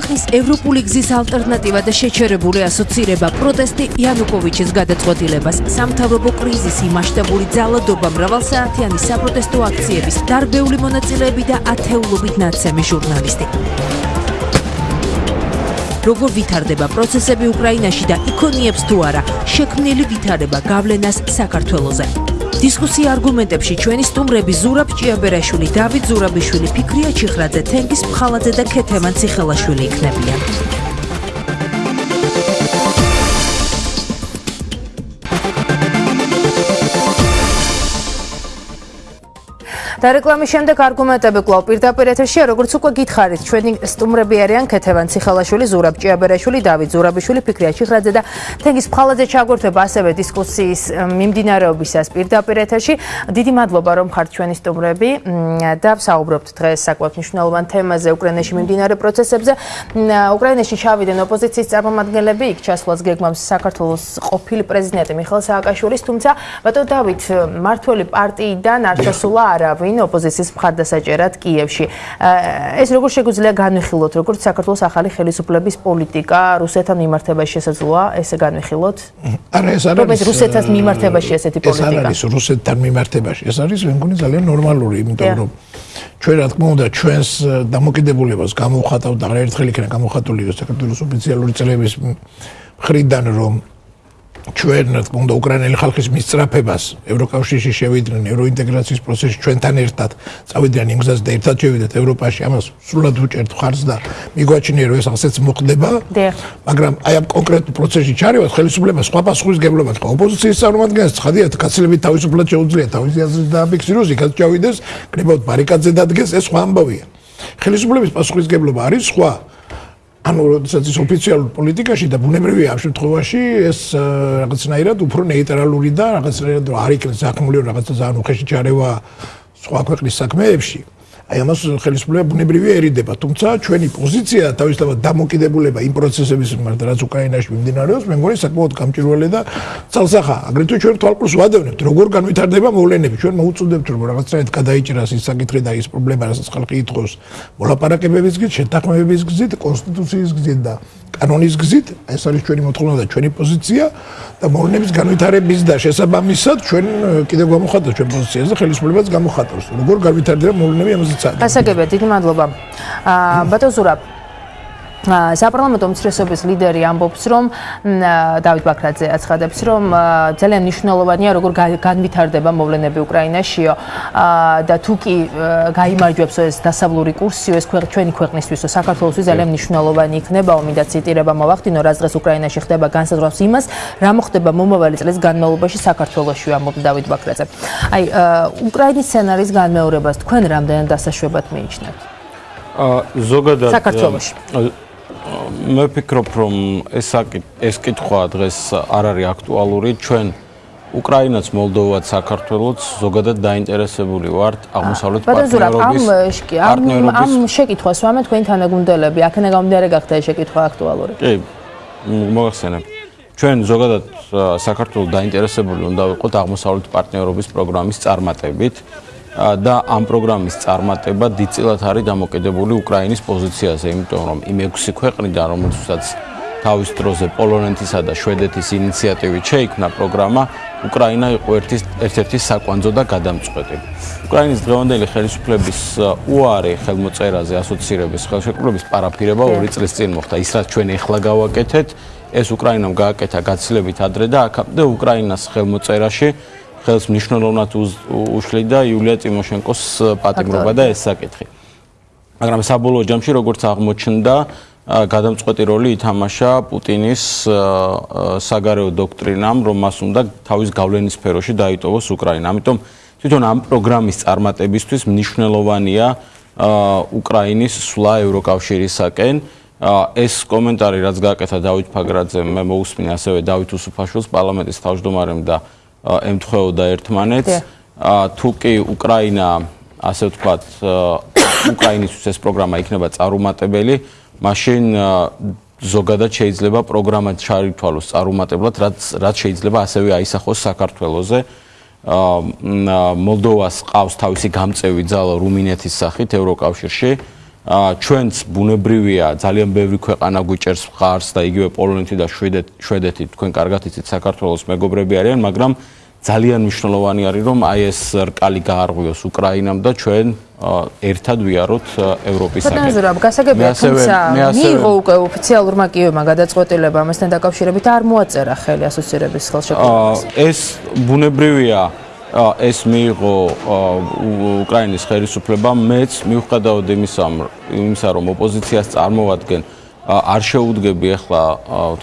ქვეყნის ევროპული გზის ალტერნატივა და შეჩერებული ასოცირება პროტესტი იანუკოვიჩის გადაწყვეტილებას. სამთავრობო კრიზისი მასშტაბური ძალადობა მრავალსაათიანი საპროტესტო აქციების დარბეული მონაწილეები და ათეულობით ნაცემი ჟურნალისტი. როგორ ვითარდება პროცესები უკრაინაში და იქონიებს თუ არა შექმნილი ვითარება გავლენას საქართველოსზე დისკუსია არგუმენტებში ჩვენი სტუმრები ზურაბ ჭიაბერაშვილი, დავით ზურაბიშვილი, ფიქრია ჩიხრაძე, თენგის ფხალაძე და ქეთემან ციხელაშვილი იქნებიან. და რეკლამის შემდეგ არგუმენტები კვლავ პირდაპირ ეთერშია, როგორც უკვე გითხარით, ჩვენი სტუმრები არიან ქეთევან ციხალაშვილი, ზურაბ ჭიაბერაშვილი, დავით ზურაბიშვილი, ფიქრია ჩიხრაძე და თენგის ფხალაძე ჩაგორთება ასევე დისკუსიის მიმდინარეობისას პირდაპირ ეთერში. დიდი მადლობა რომ ხართ ჩვენი სტუმრები და ვსაუბრობთ დღეს საკუთარ მნიშვნელოვან თემაზე უკრაინაში მიმდინარე პროცესებზე. უკრაინაში ჩავიდნენ ოპოზიციის წარმომადგენლები, იქ ჩასვლას გეგმავს საქართველოს ყოფილი პრეზიდენტი მიხელ სააკაშვილის, თუმცა ბატონ დავით, მართველი პარტიიდან არ ჩასულა არავინ. ვინ ოპოზიციის მხარდასაჭერად კიევში. ეს როგორ შეგვიძლია განვიხილოთ, როგორც საქართველოს ახალი ხელისუფლების პოლიტიკა რუსეთთან მიმართებაში შესაძლოა ესე განვიხილოთ? არა, ეს არის. რომელიც რუსეთთან მიმართებაში ესეთი პოლიტიკა. ეს არის რუსეთთან მიმართებაში. ეს არის მე მგონი ძალიან ნორმალური, იმიტომ რომ ჩვენ რა თქმა უნდა ჩვენს დამოკიდებულებას გამოვხატავ და არაერთხელ იქნა გამოვხატული საქართველოს ოფიციალური წლების მხრიდან რომ ჩვენ რა თქმა უნდა უკრაინელი ხალხის მისწრაფებას ევროკავშირში შევიდნენ ევროინტეგრაციის პროცესში ჩვენთან ერთად წავიდნენ იმ გზაზე და ერთად შევიდეთ ევროპაში ამას სრულად უჭერთ ხარს და მიგვაჩნია რომ ეს ასეც მოხდება მაგრამ აი ამ კონკრეტულ პროცესში ჩარევას ხელისუფლება სხვა პასუხისგებლობა თქვა ოპოზიციის წარმომადგენლებს ცხადია კაცლებით თავისუფლად შეუძლია თავისი აზრით დააფიქსიროს იქაც ჩავიდეს კრებავთ ბარიკადზე დადგეს ეს სხვა ამბავია. ხელისუფლების პასუხისგებლობა არის სხვა ანუ როდესაც ის ოფიციალურ პოლიტიკაში და ბუნებრივია ამ შემთხვევაში ეს რაღაცნაირად უფრო ნეიტრალური და რაღაცნაირად არ იქნება საქმული რაღაცა ძალიან უხეში ჩარევა სხვა ქვეყნის საქმეებში. აი ამას ხელისუფლება ბუნებრივია ერიდება, თუმცა ჩვენი პოზიცია თავისთავად დამოკიდებულება იმ პროცესების მიმართ, რაც უკრაინაში მიმდინარეობს, მე მგონი საკმაოდ გამჭირვალე და ცალსახა. აგრეთვე ჩვენ თვალყურს ვადევნებთ, როგორ განვითარდება მოვლენები. ჩვენ მოუწოდებთ, რომ რაღაცნაირად გადაიჭრას ის საკითხი და ის პრობლემა, რასაც ხალხი ითხოვს, მოლაპარაკებების გზით, შეთანხმებების გზით, კონსტიტუციის გზით და კანონის გზით, ეს არის ჩვენი მოთხოვნა და ჩვენი პოზიცია და მოვლენების განვითარების და შესაბამისად ჩვენ კიდევ გამოხატავთ ჩვენ პოზიციაზე, ხელისუფლებაც გამოხატავს. როგორ განვითარდება მოვლენები ამაზე ცადა. გასაგებია, დიდი მადლობა. აა ბატონ ზურაბ საპარლამენტო უმცირესობის ლიდერი ამბობს, რომ დავით ბაქრაძე აცხადებს, რომ ძალიან მნიშვნელოვანია როგორ განვითარდება მოვლენები უკრაინაშიო და თუ კი გამოიმარჯვებს ეს დასავლური კურსიო ეს ჩვენი ქვეყნისთვისო საქართველოსთვის ძალიან მნიშვნელოვანი იქნება, ომი და ციტირება მოვახდინო, რაც დღეს უკრაინაში ხდება განსაზღვრავს იმას, რა მოხდება მომავალი წლის განმავლობაში საქართველოში ამბობს დავით ბაქრაძე. აი უკრაინის სცენარის განმეორებას თქვენ რამდენად დასაშვებად მიიჩნევთ? ა ზოგადად საქართველოში მე ვფიქრობ, რომ ეს ეს კითხვა დღეს არ არის აქტუალური. ჩვენ უკრაინაც, მოლდოვაც, საქართველოც ზოგადად დაინტერესებული ვართ აღმოსავლეთ პარტნიორობის პარტნიორობის ამ ამ შეკითხვას ვამე თქვენ თანაგუნდელები, აქ ნაგამდე გახდა ეს შეკითხვა აქტუალური. კი, მოგახსენებ. ჩვენ ზოგადად საქართველოს დაინტერესებული უნდა ვიყოთ აღმოსავლეთ პარტნიორობის პროგრამის წარმატებით. და ამ პროგრამის წარმატება დიდწილად არის დამოკიდებული უკრაინის პოზიციაზე, იმიტომ რომ იმ 6 ქვეყნიდან, რომელთაც თავის დროზე პოლონეთისა და შვედეთის ინიციატივით შეიქმნა პროგრამა, უკრაინა იყო ერთ-ერთი საკვანძო და გადამწყვეტი. უკრაინის დღევანდელი ხელისუფლების უარი ხელმოწერაზე ასოცირების ხელშეკრულების პარაფირება 2 წლის წინ მოხდა. ის რაც ჩვენ ეხლა გავაკეთეთ, ეს უკრაინამ გააკეთა გაცილებით ადრე და აქამდე უკრაინას ხელმოწერაში ხელს მნიშვნელოვნად უშლიდა იულია ტიმოშენკოს პატიმრობა და ეს საკითხი. მაგრამ საბოლოო ჯამში როგორც აღმოჩნდა, გადამწყვეტი როლი ითამაშა პუტინის საგარეო დოქტრინამ, რომ მას უნდა თავის გავლენის სფეროში დაიტოვოს უკრაინა. ამიტომ თვითონ ამ პროგრამის წარმატებისთვის მნიშვნელოვანია უკრაინის სვლა ევროკავშირისაკენ. ეს კომენტარი რაც გააკეთა დავით ფაგრაძემ, მე მოусმინე ასევე დავით უსუფაშვილს პარლამენტის თავმჯდომარემ და ემთხვეოდა ერთმანეთს. თუ კი უკრაინა, ასე ვთქვათ, უკრაინისთვის ეს პროგრამა იქნება წარუმატებელი, მაშინ ზოგადად შეიძლება პროგრამა ჩაითვალოს წარუმატებლად, რაც რაც შეიძლება ასევე აისახოს საქართველოსზე. აა მოლდოვას ყავს თავისი გამწევი ძალა რუმინეთის სახით ევროკავშირში. ჩვენც ბუნებრივია ძალიან ბევრი ქვეყანა გვიჭერს მხარს და იგივე პოლონეთი და შვედეთი თქვენ კარგად იცით საქართველოს მეგობრები არიან, მაგრამ ძალიან მნიშვნელოვანი არის რომ აი ეს რკალი გაარღვიოს უკრაინამ და ჩვენ ერთად ვიაროთ ევროპისაკენ. ბატონო, გასაგებია თუმცა მიიღო უკვე ოფიციალურმა კიევმა გადაწყვეტილება ამასთან დაკავშირებით არ მოაწერა ხელი ასოცირების ხელშეკრულებას. ეს ბუნებრივია ეს მიიღო უკრაინის ხელისუფლებამ მეც მიუხედავად იმისა იმისა რომ ოპოზიციას წარმოვადგენ არ შეუდგები ახლა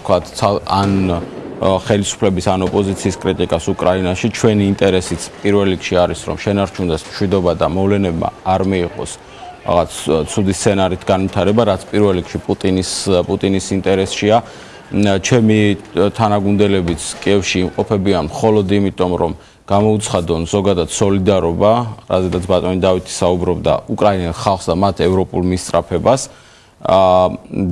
თქვა ან ხელისუფლების ან ოპოზიციის კრიტიკას უკრაინაში ჩვენი ინტერესიც პირველ რიგში არის რომ შენარჩუნდეს მშვიდობა და მოვლენებმა არ მიიღოს რაღაც ცუდი სცენარით განვითარება რაც პირველ რიგში პუტინის პუტინის ინტერესშია. ჩემი თანაგუნდელებიც კიევში იმყოფებიან მხოლოდ იმიტომ რომ გამოუცხადონ ზოგადად солиდარობა, რაზედაც ბატონი დავითი საუბრობდა უკრაინელ ხალხს და მათ ევროპულ მისწრაფებას. აა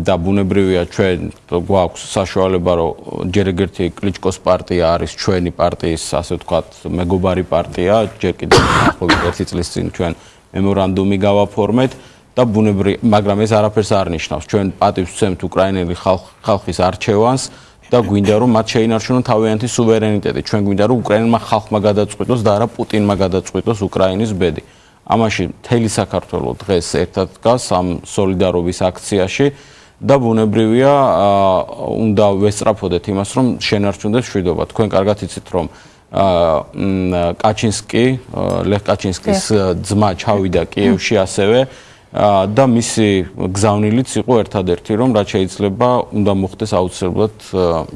და ბუნებრივია ჩვენ გვაქვს საშუალება რომ ჯერ ერთი კლიჩკოს პარტია არის ჩვენი პარტიის ასე ვთქვათ მეგობარი პარტია, ჯერ კიდევ ახლობით 1 წლის წინ ჩვენ მემორანდუმი გავაფორმეთ და ბუნებრივ, მაგრამ ეს არაფერს არ ნიშნავს. ჩვენ პატივს ვცემთ უკრაინელი ხალხის არჩევანს და გვინდა რომ მათ შეინარჩუნონ თავიანთი სუვერენიტეტი. ჩვენ გვინდა რომ უკრაინელმა ხალხმა გადაწყვიტოს და არა პუტინმა გადაწყვიტოს უკრაინის ბედი. ამაში მთელი საქართველო დღეს ერთად დგას ამ солиდარობის აქციაში და ბუნებრივია უნდა ვესწრაფოდეთ იმას, რომ შენარჩუნდეს შვიდობა. თქვენ კარგად იცით, რომ კაჩინსკი, ლეხ კაჩინსკის ძმა ჩავიდა კიევში ასევე და მისი გზავნილიც იყო ერთადერთი რომ რაც შეიძლება უნდა მოხდეს აუცილებლად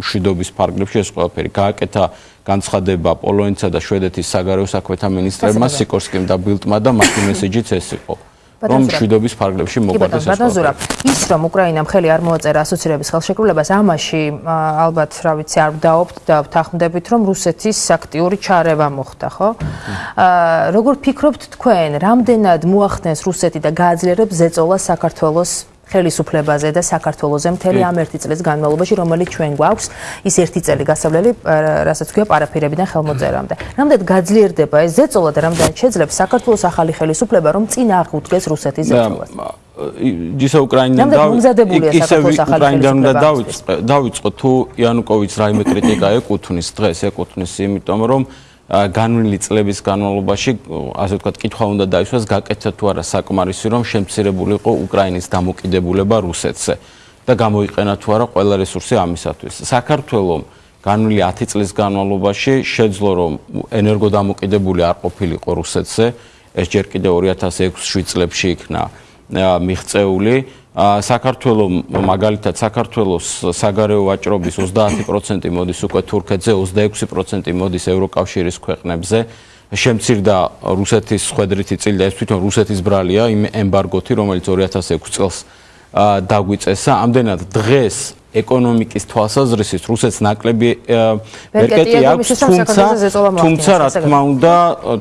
შვიდობის ფარგლებში ეს ყველაფერი. გააკეთა განცხადება პოლონეთსა და შვედეთის საგარეო საქმეთა მინისტრებმა სიკორსკიმ და ბილტმა და მათი მესეჯიც ეს იყო რომ შვიდობის ფარგლებში მოყვარდეს ეს ბატონზურა ის რომ უკრაინამ ხელი არ მოაწერა ასოცირების ხელშეკრულებას ამაში ალბათ რა ვიცი არ ვდაობთ და ვთანხმდებით რომ რუსეთის აქტიური ჩარევა მოხდა ხო? აა როგორ ფიქრობთ თქვენ რამდენად მოახდენს რუსეთი და გააძლიერებს ზეწოლა საქართველოს ხელისუფლებაზე და საქართველოსზე მთელი ამ ერთი წლის განმავლობაში, რომელიც ჩვენ გვაქვს, ის ერთი წელი გასავლელი, რასაც ქვია პარაფირებიდან ხელმოწერამდე. რამდენად გაძლიერდება ეს ზეწოლა და რამდენად შეძლებს საქართველოს ახალი ხელისუფლება, რომ წინ აღუდგეს რუსეთის ზეწოლას? ისე უკრაინიდან დავიწყე, ისე უკრაინიდან უნდა დავიწყე, დავიწყო თუ იანუკოვიჩ რაიმე კრიტიკა ეკუთვნის დღეს, ეკუთვნის იმიტომ რომ განვლილი წლების განმავლობაში, ასე ვთქვათ, კითხვა უნდა დაისვას, გაკეთდა თუ არა საკმარისი, რომ შემცირებული იყო უკრაინის დამოკიდებულება რუსეთზე და გამოიყენა თუ არა ყველა რესურსი ამისათვის. საქართველოს განვლილი 10 წლის განმავლობაში შეძლო, რომ ენერგოდამოკიდებული არ ყოფილიყო რუსეთზე, ეს ჯერ კიდევ 2006-7 წლებში იქნა მიღწეული. საქართველოს მაგალითად საქართველოს საგარეო ვაჭრობის 30% მოდის უკვე თურქეთზე, 26% მოდის ევროკავშირის ქვეყნებზე. შემცირდა რუსეთის ხვედრითი წილი და ეს თვითონ რუსეთის ბრალია იმ ემბარგოთი, რომელიც 2006 წელს დაგვიწესა. ამდენად დღეს ეკონომიკის თვალსაზრისით რუსეთს ნაკლები ვერკეტი აქვს თუმცა თუმცა რა თქმა უნდა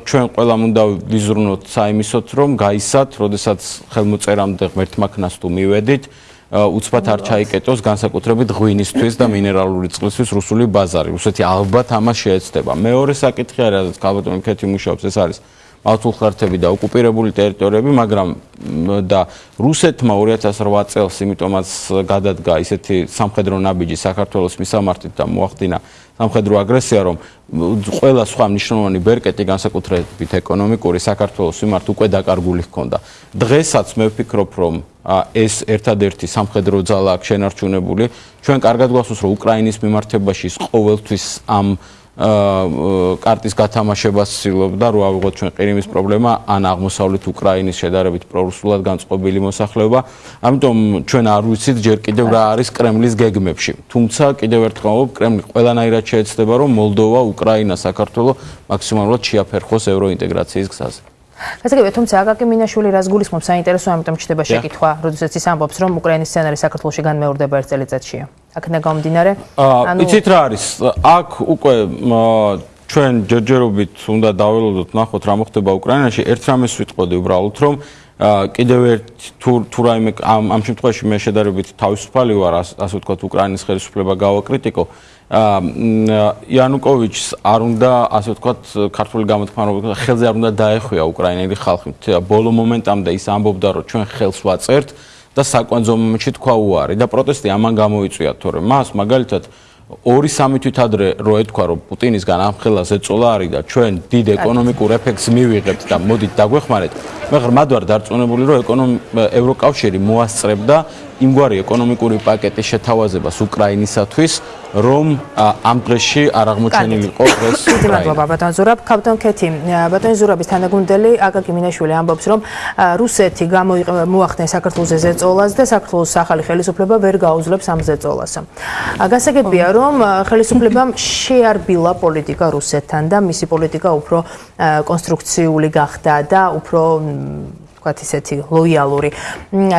ჩვენ ყველამ უნდა ვიზრუნოთ საიმისოთ რომ გაისათ როდესაც ხელმოწერამდე ღმერთმაქნას თუ მივედით უცბად არ ჩაიკეტოს განსაკუთრებით ღვინისთვის და მინერალური წყლისთვის რუსული ბაზარი რუსეთი ალბათ ამას შეეცდება მეორე საკითხი არის რაც ქალბატონი ქეთი მუშაობს ეს არის მართულხართები და ოკუპირებული ტერიტორიები, მაგრამ და რუსეთმა 2008 წელს იმიტომაც გადადგა ისეთი სამხედრო ნაბიჯი საქართველოს მისამართით და მოახდინა სამხედრო აგრესია, რომ ყველა სხვა მნიშვნელოვანი ბერკეტი განსაკუთრებით ეკონომიკური საქართველოს მიმართ უკვე დაკარგული ჰქონდა. დღესაც მე ვფიქრობ, რომ ეს ერთადერთი სამხედრო ძალა აქ შენარჩუნებული, ჩვენ კარგად გვახსოვს, რომ უკრაინის მიმართებაში ყოველთვის ამ კარტის გათამაშებას ცდილობდა რო ავიღოთ ჩვენ ყირიმის პრობლემა ან აღმოსავლეთ უკრაინის შედარებით პრორუსულად განწყობილი მოსახლეობა. ამიტომ ჩვენ არ ვიცით ჯერ კიდევ რა არის კრემლის გეგმებში. თუმცა კიდევ ერთხელ ვამბობ, კრემლი ყველანაირად შეეცდება რომ მოლდოვა, უკრაინა, საქართველო მაქსიმალურად შეაფერხოს ევროინტეგრაციის გზაზე. გასაგებია, თუმცა აკაკი მინაშვილი რას გულისხმობს საინტერესო, ამიტომ ჩდება შეკითხვა, როდესაც ის ამბობს, რომ უკრაინის სცენარი საქართველოში განმეორდება ერთ წელიწადშია. აქედან გამომდინარე, ანუ იცით რა არის? აქ უკვე ჩვენ ჯერჯერობით უნდა დაველოდოთ, ნახოთ რა მოხდება უკრაინაში. ერთ რამეს ვიტყოდი უბრალოდ, რომ კიდევ ერთ თუ თუ რაიმე ამ ამ შემთხვევაში მე შედარებით თავისუფალი ვარ, ასე ვთქვათ, უკრაინის ხელისუფლება გავაკრიტიკო. იანუკოვიჩს არ უნდა ასე ვთქვათ ქართული გამოთქმულება ხელზე არ უნდა დაეხვია უკრაინელი ხალხი. ბოლო მომენტამდე ის ამბობდა რომ ჩვენ ხელს ვაწერთ და საკვანძო მომენტში თქვა უარი და პროტესტი ამან გამოიწვია თორემ მას მაგალითად 2-3 თვით ადრე რო ეთქვა რომ პუტინისგან ამ ხელას ეწოლა არის და ჩვენ დიდ ეკონომიკურ ეფექტს მივიღებთ და მოდით დაგვეხმარეთ. მე ღრმად ვარ დარწმუნებული რომ ეკონომი ევროკავშირი მოასწრებდა იმგვარი ეკონომიკური პაკეტის შეთავაზებას უკრაინისათვის, რომ ამ დღეში არ აღმოჩენილიყო ეს უკრაინა. მადლობა ბატონ ზურაბ, კაპიტან ქეთი. ბატონ ზურაბის თანაგუნდელი აკაკი მინაშვილი ამბობს, რომ რუსეთი გამოახდენ საქართველოს ზეწოლას და საქართველოს ახალი ხელისუფლება ვერ გაუძლებს ამ ზეწოლას. გასაგებია, რომ ხელისუფლებამ შეარბილა პოლიტიკა რუსეთთან და მისი პოლიტიკა უფრო კონსტრუქციული გახდა და უფრო ვთქვათ ისეთი ლოიალური.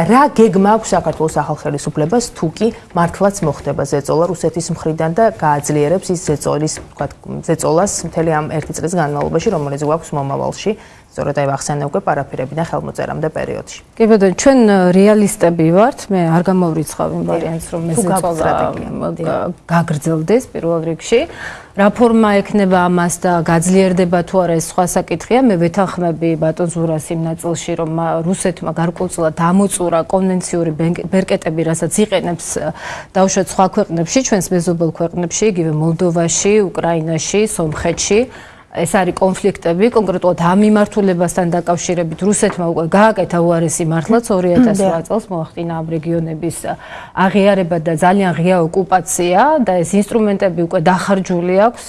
რა გეგმა აქვს საქართველოს ახალ ხელისუფლებას თუ კი მართლაც მოხდება ზეწოლა რუსეთის მხრიდან და გააძლიერებს ის ზეწოლის ვთქვათ ზეწოლას მთელი ამ ერთი წლის განმავლობაში რომელიც გვაქვს მომავალში სწორედ აი ახსენე უკვე პარაფირებიდან ხელმოწერამდე პერიოდში. კი ბატონო, ჩვენ რეალისტები ვართ, მე არ გამოვრიცხავ იმ ვარიანტს, რომ მე ზეწოლა გაგრძელდეს პირველ რიგში. რა ფორმა ექნება ამას და გაძლიერდება თუ არა ეს სხვა საკითხია. მე ვეთანხმები ბატონ ზურას იმ ნაწილში, რომ რუსეთმა გარკვეულწილად დამოწურა კონვენციური ბერკეტები, რასაც იყენებს დაუშვათ სხვა ქვეყნებში, ჩვენს მეზობელ ქვეყნებში, იგივე მოლდოვაში, უკრაინაში, სომხეთში. ეს არის კონფლიქტები კონკრეტულად ამ მიმართულებასთან დაკავშირებით რუსეთმა უკვე გააკეთა უარესი მართლაც 2008 წელს მოახდინა ამ რეგიონების აღიარება და ძალიან ღია ოკუპაცია და ეს ინსტრუმენტები უკვე დახარჯული აქვს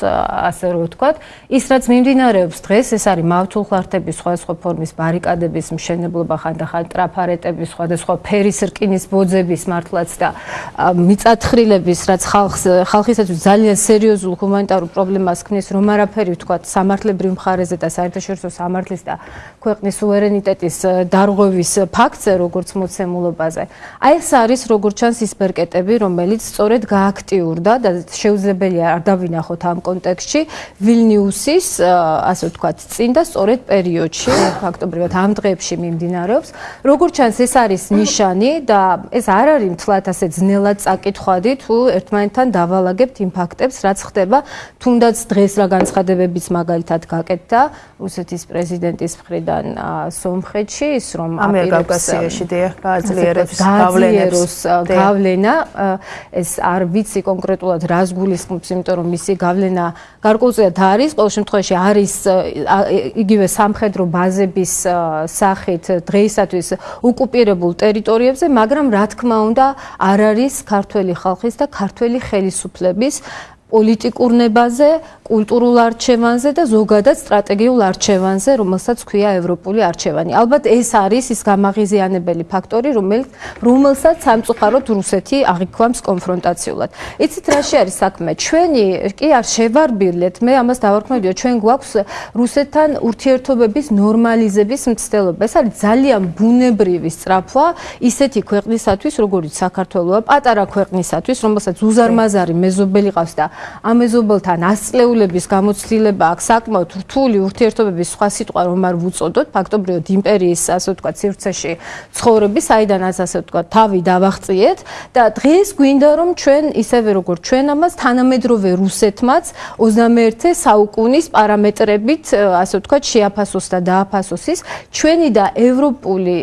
ასე რომ ვთქვათ. ის რაც მიმდინარეობს დღეს ეს არის მავთულხლართების სხვადასხვა ფორმის ბარიკადების მშენებლობა ხანდახან ტრაფარეტების სხვადასხვა ფერის რკინის ბოძების მართლაც და მიწათხრილების რაც ხალხს ხალხისათვის ძალიან სერიოზულ ჰუმანიტარულ პრობლემას ქმნის რომ არაფერი ვთქვათ სამართლებრივ მხარეზე და საერთაშორისო სამართლის და ქვეყნის სუვერენიტეტის დარღვევის ფაქტზე, როგორც მოცემულობაზე. აი ეს არის როგორც ჩანს ის ბერკეტები, რომელიც სწორედ გააქტიურდა და შეუძლებელია არ დავინახოთ ამ კონტექსტში ვილნიუსის, ასე ვთქვათ, წინ და სწორედ პერიოდში, ფაქტობრივად ამ დღეებში მიმდინარეობს. როგორც ჩანს ეს არის ნიშანი და ეს არ არის მთლად ასე ძნელად წაკითხვადი თუ ერთმანეთთან დავალაგებთ იმ ფაქტებს, რაც ხდება, თუნდაც დღეს რა განცხადებებიც მაგალითად გაკეთდა რუსეთის პრეზიდენტის მხრიდან სომხეთში ის რომ ამერიკაში დიახ გააძლიერებს გავლენებს გავლენა ეს არ ვიცი კონკრეტულად რას გულისხმობს იმიტომ რომ მისი გავლენა გარკვეულწილად არის ყოველ შემთხვევაში არის იგივე სამხედრო ბაზების სახით დღეისათვის ოკუპირებულ ტერიტორიებზე მაგრამ რა თქმა უნდა არ არის ქართველი ხალხის და ქართველი ხელისუფლების პოლიტიკურ ნებაზე, კულტურულ არჩევანზე და ზოგადად სტრატეგიულ არჩევანზე, რომელსაც ქვია ევროპული არჩევანი. ალბათ ეს არის ის გამაღიზიანებელი ფაქტორი, რომელსაც სამწუხაროდ რუსეთი აღიქვამს კონფრონტაციულად. იცით რაში არის საქმე? ჩვენი კი არ შევარბილეთ, მე ამას დავარქმევდიო, ჩვენ გვაქვს რუსეთთან ურთიერთობების ნორმალიზების მცდელობა. ეს არის ძალიან ბუნებრივი სწრაფვა ისეთი ქვეყნისათვის, როგორიც საქართველოა, პატარა ქვეყნისათვის, რომელსაც უზარმაზარი მეზობელი ყავს და ამეზობელთან ასწლეულების გამოცდილება აქვს საკმაოდ რთული ურთიერთობების სხვა სიტყვა რომ არ ვუწოდოთ. ფაქტობრივად იმპერიის ასე ვთქვათ სივრცეში ცხოვრების საიდანაც ასე ვთქვათ თავი დავაღწიეთ. და დღეს გვინდა რომ ჩვენ ისევე როგორც ჩვენ ამას თანამედროვე რუსეთმაც 21 საუკუნის პარამეტრებით ასე ვთქვათ შეაფასოს და დააფასოს ის ჩვენი და ევროპული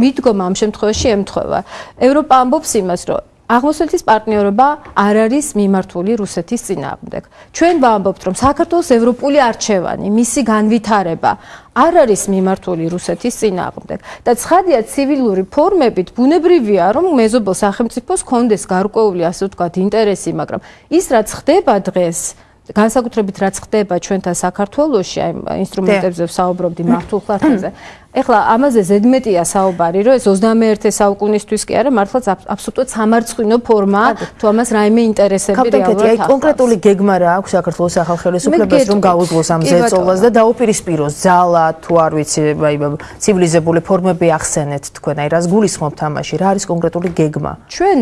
მიდგომა ამ შემთხვევაში ემთხვევა. ევროპა ამბობს იმას რომ აღმოსავლეთის პარტნიორობა არ არის მიმართული რუსეთის წინააღმდეგ. ჩვენ ვამბობთ, რომ საქართველოს ევროპული არჩევანი, მისი განვითარება არ არის მიმართული რუსეთის წინააღმდეგ. და ცხადია ცივილური ფორმებით ბუნებრივია, რომ მეზობელ სახელმწიფოს კონდეს გარკვეული ასე ვთქვათ ინტერესი, მაგრამ ის რაც ხდება დღეს განსაკუთრებით რაც ხდება ჩვენთან საქართველოში, აი ინსტრუმენტებზე ვსაუბრობდი მართულხარდაზე, ეხლა ამაზე ზედმეტია საუბარი, რომ ეს 21 საუკუნისთვის კი არა, მართლაც აბსოლუტურად სამარცხინო ფორმაა, თუ ამას რაიმე ინტერესები რეალურად აქვს. აი კონკრეტული გეგმა რა აქვს საქართველოს ახალ ხელისუფლებას, რომ გაუძლოს ამ ზეწოლას და დაუპირისპიროს ძალა, თუ არ ვიცი, აი ცივილიზებული ფორმები ახსენეთ თქვენ, აი რას გულისხმობთ ამაში, რა არის კონკრეტული გეგმა? ჩვენ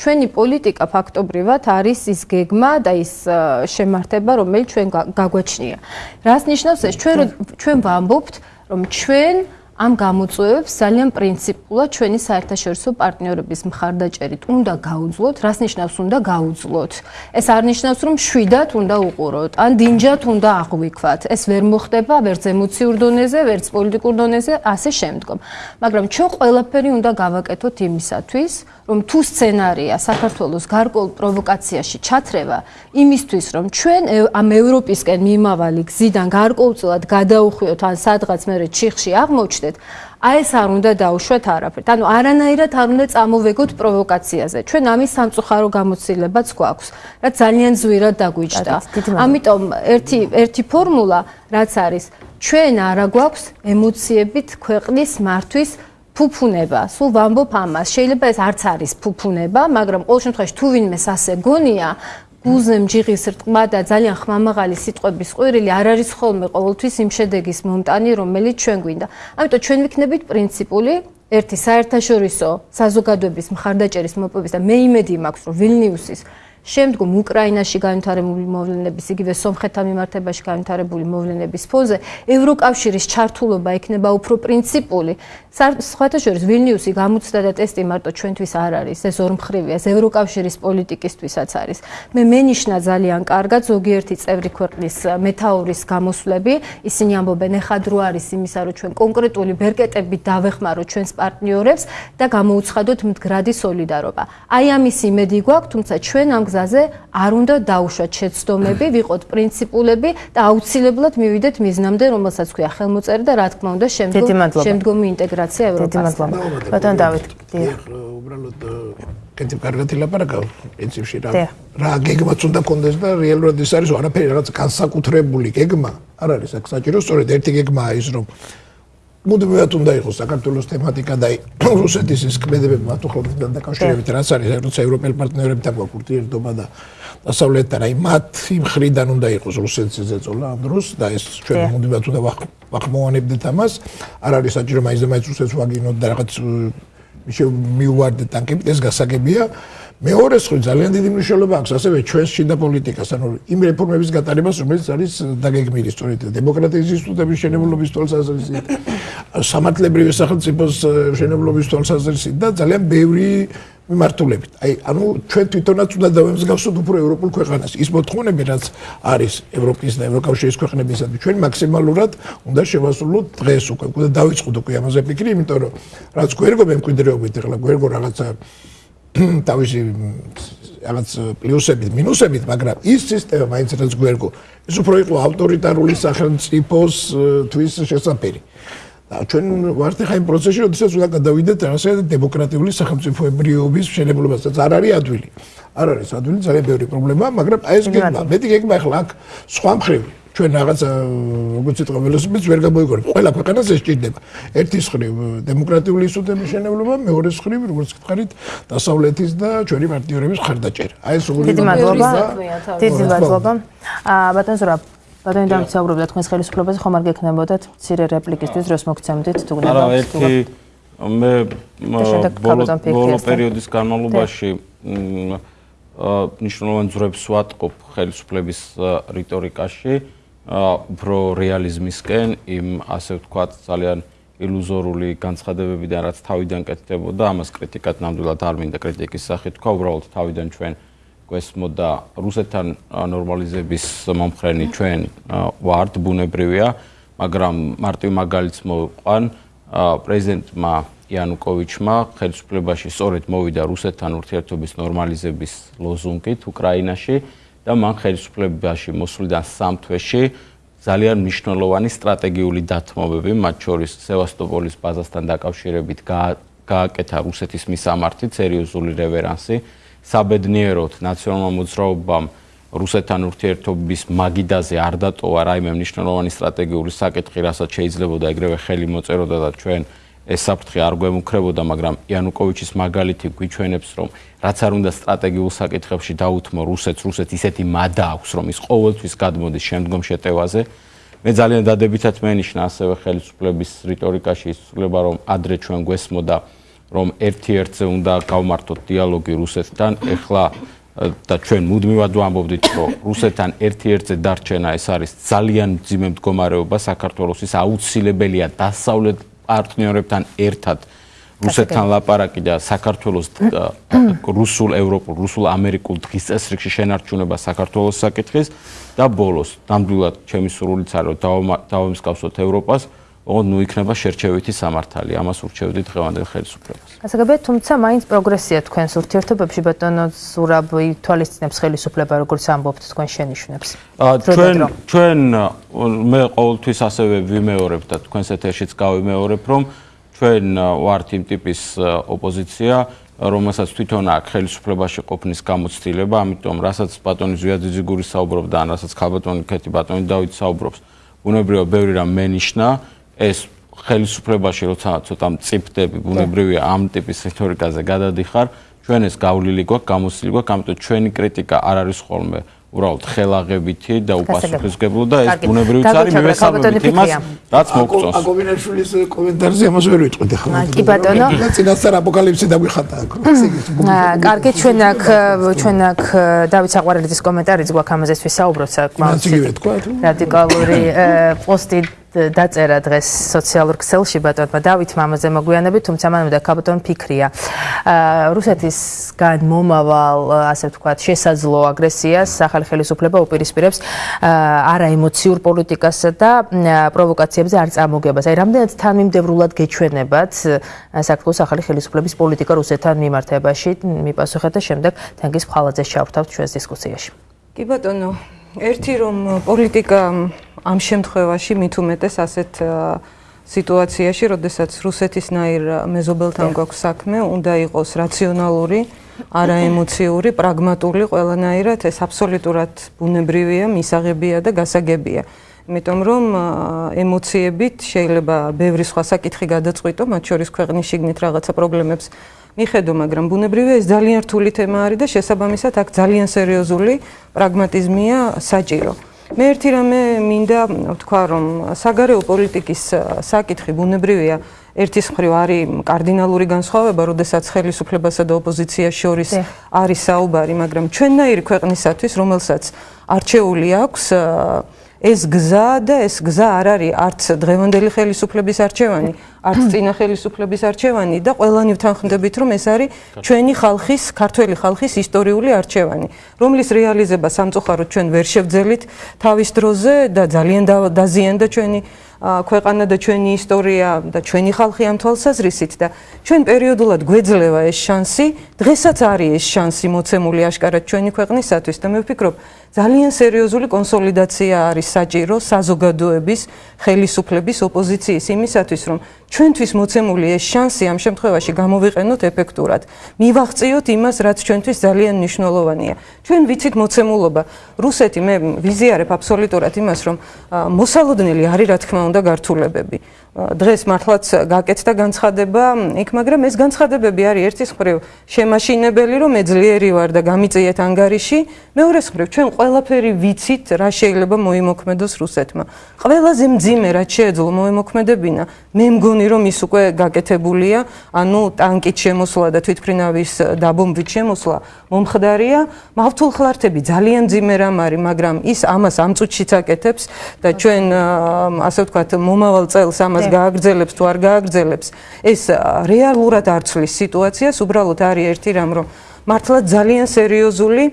ჩვენი პოლიტიკა ფაქტობრივად არის ის გეგმა და ის შემართება, რომელიც ჩვენ გაგვაჩნია. რას ნიშნავს ეს? ჩვენ ჩვენ ვამბობთ რომ ჩვენ ამ გამოწვევებს ძალიან პრინციპულად ჩვენი საერთაშორისო პარტნიორების მხარდაჭერით უნდა გაუძლოთ, რას ნიშნავს უნდა გაუძლოთ. ეს არ ნიშნავს რომ შვიდად უნდა უყუროთ, ან დინჯად უნდა აღვიქვათ. ეს ვერ მოხდება ვერც ემოციურ დონეზე, ვერც პოლიტიკურ დონეზე, ასე შემდგომ. მაგრამ ჩვენ ყველაფერი უნდა გავაკეთოთ იმისათვის, რომ თუ სცენარია საქართველოს გარკვეულ პროვოკაციაში ჩათრევა, იმისთვის რომ ჩვენ ამ ევროპისკენ მიმავალი გზიდან გარკვეულწილად გადაუხვიოთ ან სადღაც მე ჩიხში აღმოჩნდეთ, აი ეს არ უნდა დაუშვათ არაფერთ. ანუ არანაირად არ უნდა წამოვეგოთ პროვოკაციაზე. ჩვენ ამის სამწუხარო გამოცდილებაც გვაქვს, რაც ძალიან ზვირად დაგვიჭდა. ამიტომ ერთი ერთი ფორმულა რაც არის, ჩვენ არა გვაქვს ემოციებით ქვეყნის მართვის ფუფუნება. სულ ვამბობ ამას. შეიძლება ეს არც არის ფუფუნება, მაგრამ ყოველ შემთხვევაში თუ ვინმეს ასე გონია, გულზე მჯიღის რტყმა და ძალიან ხმამაღალი სიტყვების ყვირილი არ არის ხოლმე ყოველთვის იმ შედეგის მომტანი, რომელიც ჩვენ გვინდა. ამიტომ ჩვენ ვიქნებით პრინციპული ერთი საერთაშორისო საზოგადოების მხარდაჭერის მოპოვების და მე იმედი მაქვს, რომ ვილნიუსის შემდგომ უკრაინაში განვითარებული მოვლენების, იგივე სომხეთთან მიმართებაში განვითარებული მოვლენების ფონზე ევროკავშირის ჩართულობა იქნება უფრო პრინციპული. სხვათა შორის ვილნიუსი გამოცდა და ტესტი მარტო ჩვენთვის არ არის, ეს ორმხრივია, ეს ევროკავშირის პოლიტიკისთვისაც არის. მე მენიშნა ძალიან კარგად ზოგიერთი წევრი ქვეყნის მეტაურის გამოსვლები, ისინი ამბობენ, ეხა დრო არის იმისა, რომ ჩვენ კონკრეტული ბერკეტებით დავეხმაროთ ჩვენს პარტნიორებს და გამოუცხადოთ მდგრადი სოლიდარობა. აი ამის იმედი გვაქვს, თუმცა ჩვენ ამ გზაზე არ უნდა დაუშვათ შეცდომები, ვიყოთ პრინციპულები და აუცილებლად მივიდეთ მიზნამდე, რომელსაც ქვია ხელმოწერა და რა თქმა უნდა შემდგომ შემდგომი ინტეგრაცია ევროპასთან. ბატონ დავით, დიახ. უბრალოდ კეთილ კარგად ილაპარაკავ პრინციპში რა რა გეგმაც უნდა კონდეს და რეალურად ის არის არაფერი რაღაც განსაკუთრებული გეგმა. არ არის აქ საჭირო სწორედ ერთი გეგმაა ის რომ მუდმივად უნდა იყოს საქართველოს თემატიკა და რუსეთის ის კმედებები მათუხლებთან დაკავშირებით რაც არის როცა ევროპელ პარტნიორებთან გვაქვს ურთიერთობა და დასავლეთთან აი მათი მხრიდან უნდა იყოს რუსეთის ზეწოლა ამ დროს და ეს ჩვენ მუდმივად უნდა ვახმოვანებდეთ ამას. არ არის საჭირო მაინც და მაინც რუსეთს ვაგინოთ და რაღაც მიუვარდეთ ტანკებით ეს გასაგებია. მეორე სხვა ძალიან დიდი მნიშვნელობა აქვს ასევე ჩვენს შიდა პოლიტიკას, ანუ იმ რეფორმების გატარებას, რომელიც არის დაგეგმილი სწორედ დემოკრატიის ინსტიტუტების შენებლობის თვალსაზრისით, სამართლებრივი სახელმწიფოს შენებლობის თვალსაზრისით და ძალიან ბევრი მიმართულებით. აი, ანუ ჩვენ თვითონაც უნდა დავემსგავსოთ უფრო ევროპულ ქვეყანას. ის მოთხოვნები, რაც არის ევროპის და ევროკავშირის ქვეყნებისადმი, ჩვენ მაქსიმალურად უნდა შევასრულოთ დღეს უკვე. უკვე დავიწყოთ უკვე ამაზე ფიქრი, იმიტომ რომ რაც გვერგო მემკვიდრეობით, ახლა გვერგო რაღაცა თავისი რაღაც პლუსებით, მინუსებით, მაგრამ ის სისტემა მაინც რაც გვერგო, ის უფრო იყო ავტორიტარული სახელმწიფოს თვის შესაძლებელი. ჩვენ ვართ ხა იმ პროცესში, როდესაც უნდა გადავიდეთ ასე დემოკრატიული სახელმწიფოებრიობის შენებლობასაც. არ არის ადვილი. არ არის ადვილი, ძალიან ბევრი პრობლემაა, მაგრამ აი ეს გეგმა, მეტი გეგმა ახლა აქ სხვა მხრივ ჩვენ რაღაც როგორც იტყვა ველოსიპედს ვერ გამოიგონებ. ყველა ქვეყანას ეს ჭირდება. ერთის ხრივ დემოკრატიული ინსტიტუტების შენებლობა, მეორეს ხრივ როგორც გითხარით, დასავლეთის და ჩვენი პარტნიორების ხარდაჭერა. აი ეს როგორი დიდი მადლობა. დიდი მადლობა. აა ბატონ ზურა ბატონი დამცაუბრებდა თქვენს ხელისუფლებაზე ხომ არ გექნებოდათ მცირე რეპლიკისთვის დროს მოგცემდით თუ გნებავთ. არა, ერთი მე ბოლო პერიოდის განმავლობაში ნიშნულოვან ძრებს ვატყობ ხელისუფლების რიტორიკაში. უფრო რეალიზმისკენ იმ ასე ვთქვათ ძალიან ილუზორული განცხადებებიდან რაც თავიდან კეთდებოდა ამას კრიტიკად ნამდვილად არ მინდა კრიტიკის სახით თქვა უბრალოდ თავიდან ჩვენ გვესმოდა რუსეთთან ნორმალიზების მომხრენი ჩვენ ვარდ ბუნებრივია მაგრამ მარტივ მაგალითს მოვყვან პრეზიდენტმა იანუკოვიჩმა ხელისუფლებაში სწორედ მოვიდა რუსეთთან ურთიერთობის ნორმალიზების ლოზუნგით უკრაინაში და მან ხელისუფლებაში მოსვლიდან სამ თვეში ძალიან მნიშვნელოვანი სტრატეგიული დათმობები, მათ შორის სევასტოპოლის ბაზასთან დაკავშირებით გააკეთა რუსეთის მისამართი, სერიოზული რევერანსი, საბედნიეროდ ნაციონალურ მოძრაობამ რუსეთთან ურთიერთობის მაგიდაზე არ დატოვა რაიმე მნიშვნელოვანი სტრატეგიული საკითხი, რასაც შეიძლება ეგრევე ხელი მოწეროდა და ჩვენ ეს საფრთხე არ გვემუქრებოდა, მაგრამ იანუკოვიჩის მაგალითი გვიჩვენებს, რომ რაც არ უნდა სტრატეგიულ საკითხებში დაუთმო რუსეთს, რუსეთს ისეთი მადა აქვს, რომ ის ყოველთვის გადმოდის შემდგომ შეტევაზე. მე ძალიან დადებითად მენიშნა ასევე ხელისუფლების რიტორიკაში ისწრება, რომ ადრე ჩვენ გვესმოდა, რომ ერთ-ერთზე უნდა გავმართოთ დიალოგი რუსეთთან, ეხლა და ჩვენ მუდმივად ვამბობდით, რომ რუსეთთან ერთ-ერთზე დარჩენა ეს არის ძალიან ძიმე მდგომარეობა საქართველოსის აუცილებელია დასავლეთ პარტნიორებთან ერთად რუსეთთან ლაპარაკი და საქართველოს რუსულ ევროპულ რუსულ ამერიკულ დღის წესრიგში შენარჩუნება საქართველოს საკითხის და ბოლოს ნამდვილად ჩემი სურვილიც არის რომ დავამსგავსოთ ევროპას ნუ იქნება შერჩევითი სამართალი ამას ურჩევდით დღევანდელ ხელისუფლებას. გასაგებია თუმცა მაინც პროგრესია თქვენს ურთიერთობებში ბატონო ზურაბი თვალისწინებს ხელისუფლება როგორც ამბობთ თქვენ შენიშვნებს ჩვენ ჩვენ მე ყოველთვის ასევე ვიმეორებ და თქვენს ეთერშიც გავიმეორებ რომ ჩვენ ვართ იმ ტიპის ოპოზიცია, რომელსაც თვითონ აქვს ხელისუფლებაში ყოფნის გამოცდილება, ამიტომ რასაც ბატონი ზვიაძიძიგური საუბრობდა, ან რასაც ხალბატონი ქეთი ბატონი დავით საუბრობს, ბუნებრივია ბევრი რამ მენიშნა, ეს ხელისუფლებაში როცა ცოტა მწიფდები, ბუნებრივია ამ ტიპის რიტორიკაზე გადადიხარ, ჩვენ ეს გავლილი გვაქვს, გამოცდილი გვაქვს, ამიტომ ჩვენი κρიტიკა არ არის ხოლმე უბრალოდ ხელაღებითი და უპასუხისგებლო და ეს ბუნებრივიც არის მივესალმებით იმას რაც მოგწონს. აკობინაშვილის კომენტარზე ამას ვერ ვიტყვით ახლა. კი ბატონო. წინასწარ აპოკალიფსი დაგვიხატა აქ. კარგი ჩვენ აქ ჩვენ აქ დავით საყვარელიძის კომენტარიც გვაქვს ამაზეც ვისაუბროთ საკმაოდ რადიკალური პოსტი დაწერა დღეს სოციალურ ქსელში ბატონმა დავით მამაზე მოგვიანებით, თუმცა მან უნდა კაპიტონ ფიქრია. რუსეთისგან მომავალ, ასე ვთქვათ, შესაძლო აგრესიას სახალ ხელისუფლება უპირისპირებს არაემოციურ პოლიტიკასა და პროვოკაციებზე არ წარმოგებას. აი, რამდენად თანმიმდევრულად გეჩვენებათ საქართველოს ახალი ხელისუფლების პოლიტიკა რუსეთთან მიმართებაში? მიპასუხეთ და შემდეგ თენგის ფხალაძეს ჩავრთავთ ჩვენს დისკუსიაში. კი ბატონო, ერთი რომ პოლიტიკა ამ შემთხვევაში მით უმეტეს ასეთ სიტუაციაში, როდესაც რუსეთისნაირ მეზობელთან გვაქვს საქმე, უნდა იყოს რაციონალური, არაემოციური, პრაგმატული ყველანაირად, ეს აბსოლუტურად ბუნებრივია, მისაღებია და გასაგებია. იმიტომ რომ ემოციებით შეიძლება ბევრი სხვა საკითხი გადაწყვიტო, მათ შორის ქვეყნის შიგნით რაღაცა პრობლემებს მიხედო, მაგრამ ბუნებრივია ეს ძალიან რთული თემა არის და შესაბამისად აქ ძალიან სერიოზული პრაგმატიზმია საჭირო. მე ერთი რამე მინდა ვთქვა, რომ საგარეო პოლიტიკის საკითხი ბუნებრივია ერთის მხრივ არის კარდინალური განსხვავება, როდესაც ხელისუფლებასა და ოპოზიციას შორის არის საუბარი, მაგრამ ჩვენნაირი ქვეყნისათვის, რომელსაც არჩეული აქვს ეს გზა და ეს გზა არ არის არც დღევანდელი ხელისუფლების არჩევანი, არც წინა ხელისუფლების არჩევანი და ყველანი ვთანხმდებით, რომ ეს არის ჩვენი ხალხის, ქართველი ხალხის ისტორიული არჩევანი, რომლის რეალიზება სამწუხაროდ ჩვენ ვერ შევძელით თავის დროზე და ძალიან დაზიანდა ჩვენი ქვეყანა და ჩვენი ისტორია და ჩვენი ხალხი ამ თვალსაზრისით და ჩვენ პერიოდულად გვეძლევა ეს შანსი, დღესაც არის ეს შანსი მოცემული აშკარად ჩვენი ქვეყნისათვის და მე ვფიქრობ, ძალიან სერიოზული კონსოლიდაცია არის საჭირო საზოგადოების, ხელისუფლების, ოპოზიციის იმისათვის, რომ ჩვენთვის მოცემული ეს შანსი ამ შემთხვევაში გამოვიყენოთ ეფექტურად. მივაღწიოთ იმას, რაც ჩვენთვის ძალიან მნიშვნელოვანია. ჩვენ ვიცით მოცემულობა. რუსეთი მე ვიზიარებ აბსოლუტურად იმას, რომ მოსალოდნელი არის რა თქმა უნდა გართულებები. დღეს მართლაც გაკეთდა განცხადება იქ, მაგრამ ეს განცხადებები არის ერთის მხრივ შემაშინებელი, რომ მე ძლიერი ვარ და გამიწიეთ ანგარიში, მეორეს მხრივ ჩვენ ყველაფერი ვიცით, რა შეიძლება მოიმოქმედოს რუსეთმა. ყველაზე მძიმე რაც შეეძლო მოიმოქმედებინა, მე მგონი რომ ის უკვე გაკეთებულია, ანუ ტანკით შემოსვლა და თვითფრინავის დაბომბვით შემოსვლა მომხდარია. მავთულ ხლართები ძალიან მძიმე რამ არის, მაგრამ ის ამას ამ წუთშიც აკეთებს და ჩვენ ასე ვთქვათ მომავალ წელს ამას გააგრძელებს თუ არ გააგრძელებს. ეს რეალურად არ ცვლის სიტუაციას. უბრალოდ არის ერთი რამ რომ მართლა ძალიან სერიოზული